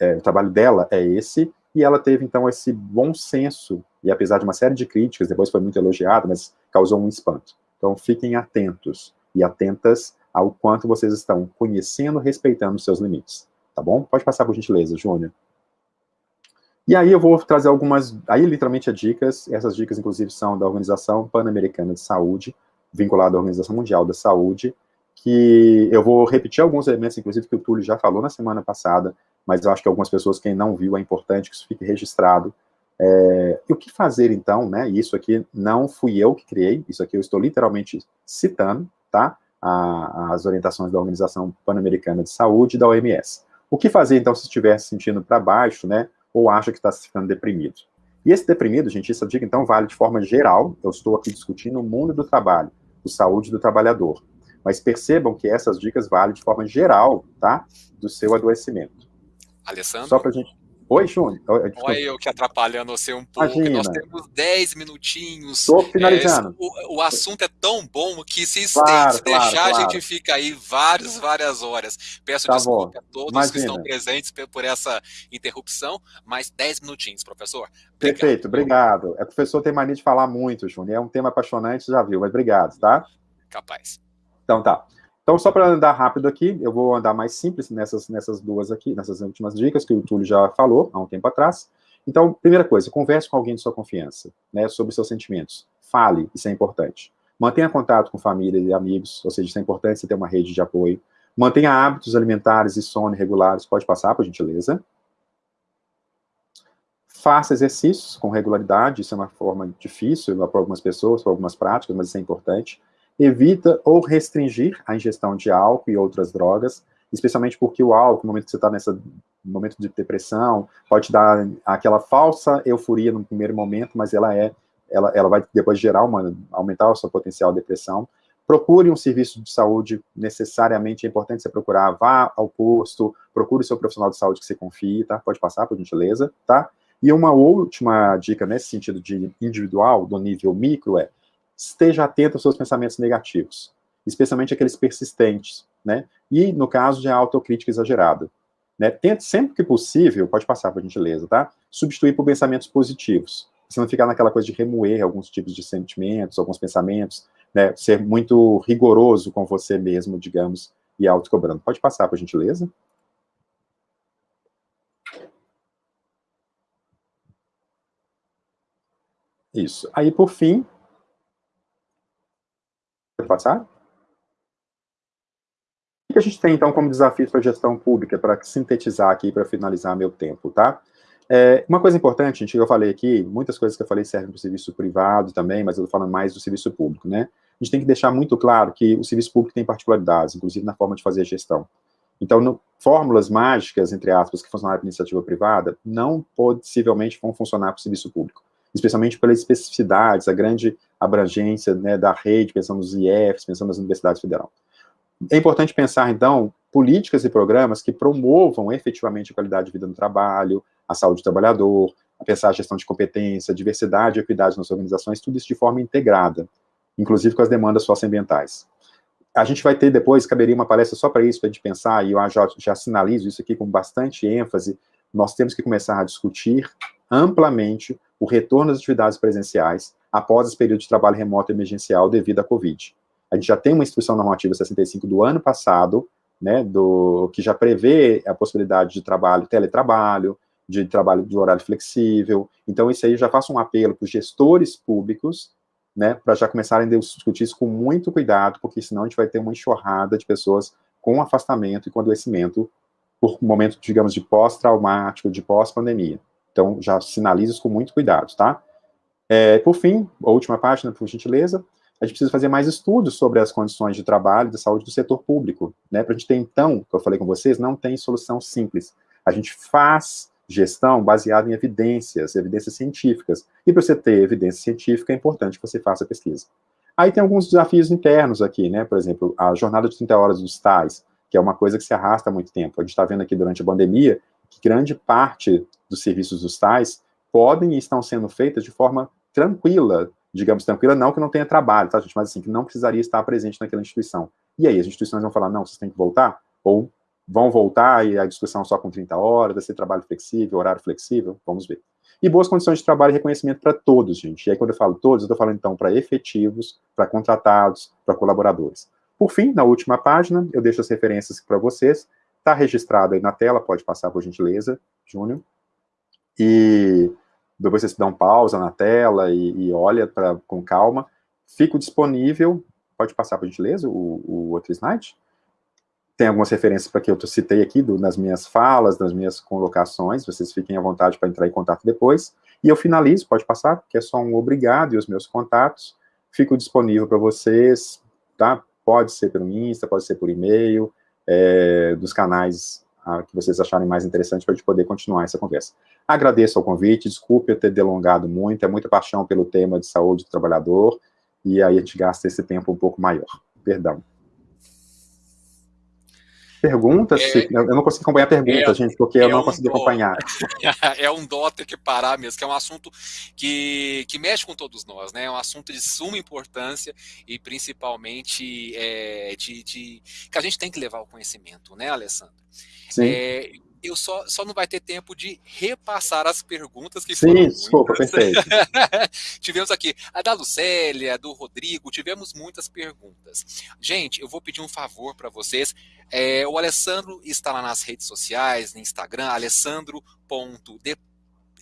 é, o trabalho dela é esse, e ela teve, então, esse bom senso, e apesar de uma série de críticas, depois foi muito elogiada, mas causou um espanto. Então, fiquem atentos e atentas ao quanto vocês estão conhecendo, respeitando os seus limites, tá bom? Pode passar por gentileza, Júnior. E aí eu vou trazer algumas, aí literalmente é dicas, essas dicas inclusive são da Organização Pan-Americana de Saúde, vinculada à Organização Mundial da Saúde, que eu vou repetir alguns elementos, inclusive, que o Túlio já falou na semana passada, mas eu acho que algumas pessoas, quem não viu, é importante que isso fique registrado. É, e o que fazer, então, né, isso aqui não fui eu que criei, isso aqui eu estou literalmente citando, tá, a, as orientações da Organização Pan-Americana de Saúde e da OMS. O que fazer, então, se estiver se sentindo para baixo, né, ou acha que está ficando deprimido? E esse deprimido, gente, essa dica, então, vale de forma geral, eu estou aqui discutindo o mundo do trabalho, o saúde do trabalhador. Mas percebam que essas dicas valem de forma geral, tá, do seu adoecimento. Alessandro? Só para a gente Oi, Júnior. Olha eu que atrapalhando você um pouco. Imagina. Nós temos 10 minutinhos. Estou finalizando. É, o, o, assunto é tão bom que se, claro, se deixar, claro. a gente fica aí várias, várias horas. Peço tá desculpa bom. a todos Imagina. que estão presentes por essa interrupção, mas 10 minutinhos, professor. Obrigado. Perfeito, obrigado. É, o professor tem mania de falar muito, Júnior. É um tema apaixonante, já viu, mas obrigado, tá? Capaz. Então tá. Então, só para andar rápido aqui, eu vou andar mais simples nessas, nessas duas aqui, nessas últimas dicas que o Túlio já falou há um tempo atrás. Então, primeira coisa, converse com alguém de sua confiança, né, sobre seus sentimentos. Fale, isso é importante. Mantenha contato com família e amigos, ou seja, isso é importante você ter uma rede de apoio. Mantenha hábitos alimentares e sono regulares, pode passar, por gentileza. Faça exercícios com regularidade, isso é uma forma difícil para algumas pessoas, para algumas práticas, mas isso é importante evita ou restringir a ingestão de álcool e outras drogas, especialmente porque o álcool, no momento que você está nesse momento de depressão, pode dar aquela falsa euforia no primeiro momento, mas ela é, ela, ela vai depois gerar uma, aumentar o seu potencial de depressão. Procure um serviço de saúde, necessariamente é importante você procurar, vá ao posto, procure o seu profissional de saúde que você confie, tá? Pode passar, por gentileza, tá? E uma última dica nesse sentido de individual, do nível micro, é esteja atento aos seus pensamentos negativos, especialmente aqueles persistentes, né? E no caso de autocrítica exagerada. Né? Tente sempre que possível, pode passar por gentileza, tá? Substituir por pensamentos positivos. Você não ficar naquela coisa de remoer alguns tipos de sentimentos, alguns pensamentos, né? Ser muito rigoroso com você mesmo, digamos, e autocobrando. Pode passar, por gentileza. Isso. Aí, por fim, passar? O que a gente tem, então, como desafio para a gestão pública, para sintetizar aqui, para finalizar meu tempo, tá? É, uma coisa importante, gente, que eu falei aqui, muitas coisas que eu falei servem para o serviço privado também, mas eu estou falando mais do serviço público, né? A gente tem que deixar muito claro que o serviço público tem particularidades, inclusive na forma de fazer a gestão. Então, no, fórmulas mágicas, entre aspas, que funcionaram para iniciativa privada, não possivelmente vão funcionar para o serviço público especialmente pelas especificidades, a grande abrangência né, da rede, pensando nos IEFs, pensando nas universidades federais. É importante pensar, então, políticas e programas que promovam efetivamente a qualidade de vida no trabalho, a saúde do trabalhador, a pensar a gestão de competência, diversidade e equidade nas organizações, tudo isso de forma integrada, inclusive com as demandas socioambientais. A gente vai ter depois, caberia uma palestra só para isso, para a gente pensar, e eu já, já sinalizo isso aqui com bastante ênfase, nós temos que começar a discutir amplamente o retorno às atividades presenciais após esse período de trabalho remoto emergencial devido à Covid. A gente já tem uma instrução normativa 65 do ano passado, né, do, que já prevê a possibilidade de trabalho, teletrabalho, de trabalho de horário flexível. Então, isso aí já faço um apelo para os gestores públicos, né, para já começarem a discutir isso com muito cuidado, porque senão a gente vai ter uma enxurrada de pessoas com afastamento e com adoecimento por momento, digamos, de pós-traumático, de pós-pandemia. Então, já sinalizo isso com muito cuidado, tá? É, por fim, a última página, por gentileza, a gente precisa fazer mais estudos sobre as condições de trabalho e de saúde do setor público, né? Para a gente ter, então, que eu falei com vocês, não tem solução simples. A gente faz gestão baseada em evidências, evidências científicas. E para você ter evidência científica, é importante que você faça pesquisa. Aí tem alguns desafios internos aqui, né? Por exemplo, a jornada de 30 horas dos tais, que é uma coisa que se arrasta há muito tempo. A gente está vendo aqui durante a pandemia que grande parte dos serviços dos tais podem e estão sendo feitas de forma tranquila, digamos tranquila, não que não tenha trabalho, tá, gente? Mas assim, que não precisaria estar presente naquela instituição. E aí, as instituições vão falar, não, vocês têm que voltar? Ou vão voltar e a discussão só com 30 horas, vai ser trabalho flexível, horário flexível? Vamos ver. E boas condições de trabalho e reconhecimento para todos, gente. E aí, quando eu falo todos, eu estou falando, então, para efetivos, para contratados, para colaboradores. Por fim, na última página, eu deixo as referências para vocês. Está registrado aí na tela, pode passar por gentileza, Júnior. E depois você dá um pausa na tela e, e olha pra, com calma. Fico disponível, pode passar por gentileza o, o outro slide. Tem algumas referências para que eu citei aqui do, nas minhas falas, nas minhas colocações, vocês fiquem à vontade para entrar em contato depois. E eu finalizo, pode passar, que é só um obrigado e os meus contatos. Fico disponível para vocês, tá? Pode ser pelo Insta, pode ser por e-mail, é, dos canais ah, que vocês acharem mais interessante para a gente poder continuar essa conversa. Agradeço ao convite, desculpe eu ter delongado muito, é muita paixão pelo tema de saúde do trabalhador, e aí a gente gasta esse tempo um pouco maior. Perdão. Perguntas? É, eu não consegui acompanhar perguntas, é, gente, porque eu é não um consegui dó, acompanhar. É um dó ter que parar mesmo, que é um assunto que, que mexe com todos nós, né? É um assunto de suma importância e principalmente é, de, de, que a gente tem que levar o conhecimento, né, Alessandro? Sim. Eu só, só não vai ter tempo de repassar as perguntas que Sim, foram desculpa, perfeito. tivemos aqui a da Lucélia, do Rodrigo, tivemos muitas perguntas. Gente, eu vou pedir um favor para vocês. É, o Alessandro está lá nas redes sociais, no Instagram, alessandro.d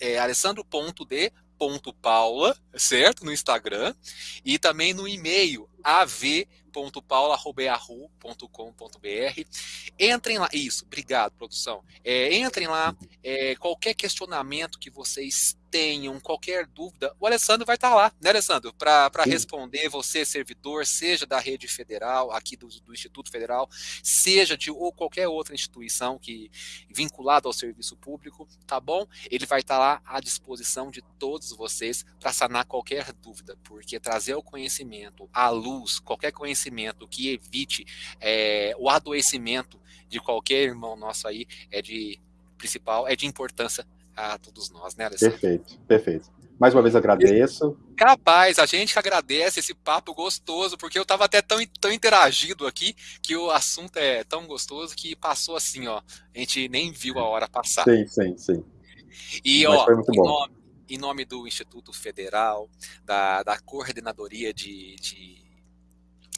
é, alessandro.d.paula, certo? No Instagram. E também no e-mail, av www.paula.com.br. Entrem lá, isso, obrigado, produção. É, entrem lá, é, qualquer questionamento que vocês tenham, qualquer dúvida, o Alessandro vai estar lá, né, Alessandro? Para responder, você, servidor, seja da rede federal, aqui do, do, Instituto Federal, seja de ou qualquer outra instituição que vinculada ao serviço público, tá bom? Ele vai estar lá à disposição de todos vocês para sanar qualquer dúvida, porque trazer o conhecimento, a luz, qualquer conhecimento que evite é, o adoecimento de qualquer irmão nosso aí é de principal, é de importância a todos nós, né, Alessandro? Perfeito, perfeito. Mais uma vez agradeço. Capaz, a gente que agradece esse papo gostoso, porque eu estava até tão, tão interagido aqui, que o assunto é tão gostoso que passou assim, ó. A gente nem viu a hora passar. Sim, sim, sim. E, Mas ó, em nome, em nome, do Instituto Federal, da, da Coordenadoria de, de,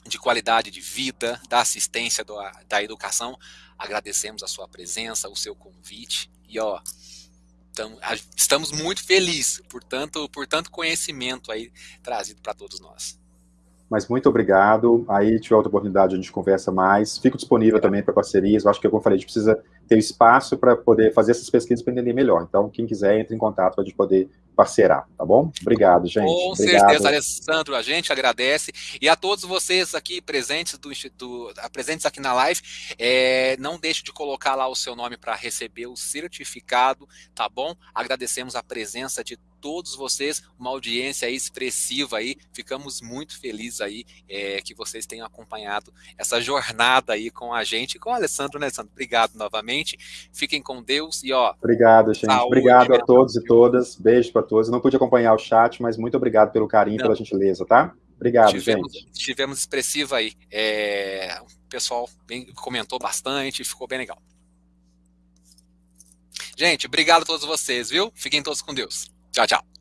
de Qualidade de Vida, da assistência do, da educação, agradecemos a sua presença, o seu convite. E, ó, estamos muito felizes por tanto, por tanto conhecimento aí trazido para todos nós. Mas muito obrigado. Aí, tiver outra oportunidade, a gente conversa mais. Fico disponível também para parcerias. Eu acho que, como eu falei, a gente precisa ter espaço para poder fazer essas pesquisas para entender melhor. Então, quem quiser, entre em contato para a gente poder parceirar, tá bom? Obrigado, gente. Com Obrigado. certeza, Alessandro, a gente agradece. E a todos vocês aqui presentes, do, do presentes aqui na live, é, não deixe de colocar lá o seu nome para receber o certificado, tá bom? Agradecemos a presença de todos vocês, uma audiência expressiva aí, ficamos muito felizes aí é, que vocês tenham acompanhado essa jornada aí com a gente, com o Alessandro, né, Alessandro? Obrigado novamente, fiquem com Deus e ó... Obrigado, gente, saúde, obrigado a todos e todas, beijo para todos, não pude acompanhar o chat, mas muito obrigado pelo carinho, Não. pela gentileza, tá? Obrigado, tivemos, gente. Tivemos expressiva aí, é, o pessoal bem, comentou bastante, ficou bem legal. Gente, obrigado a todos vocês, viu? Fiquem todos com Deus. Tchau, tchau.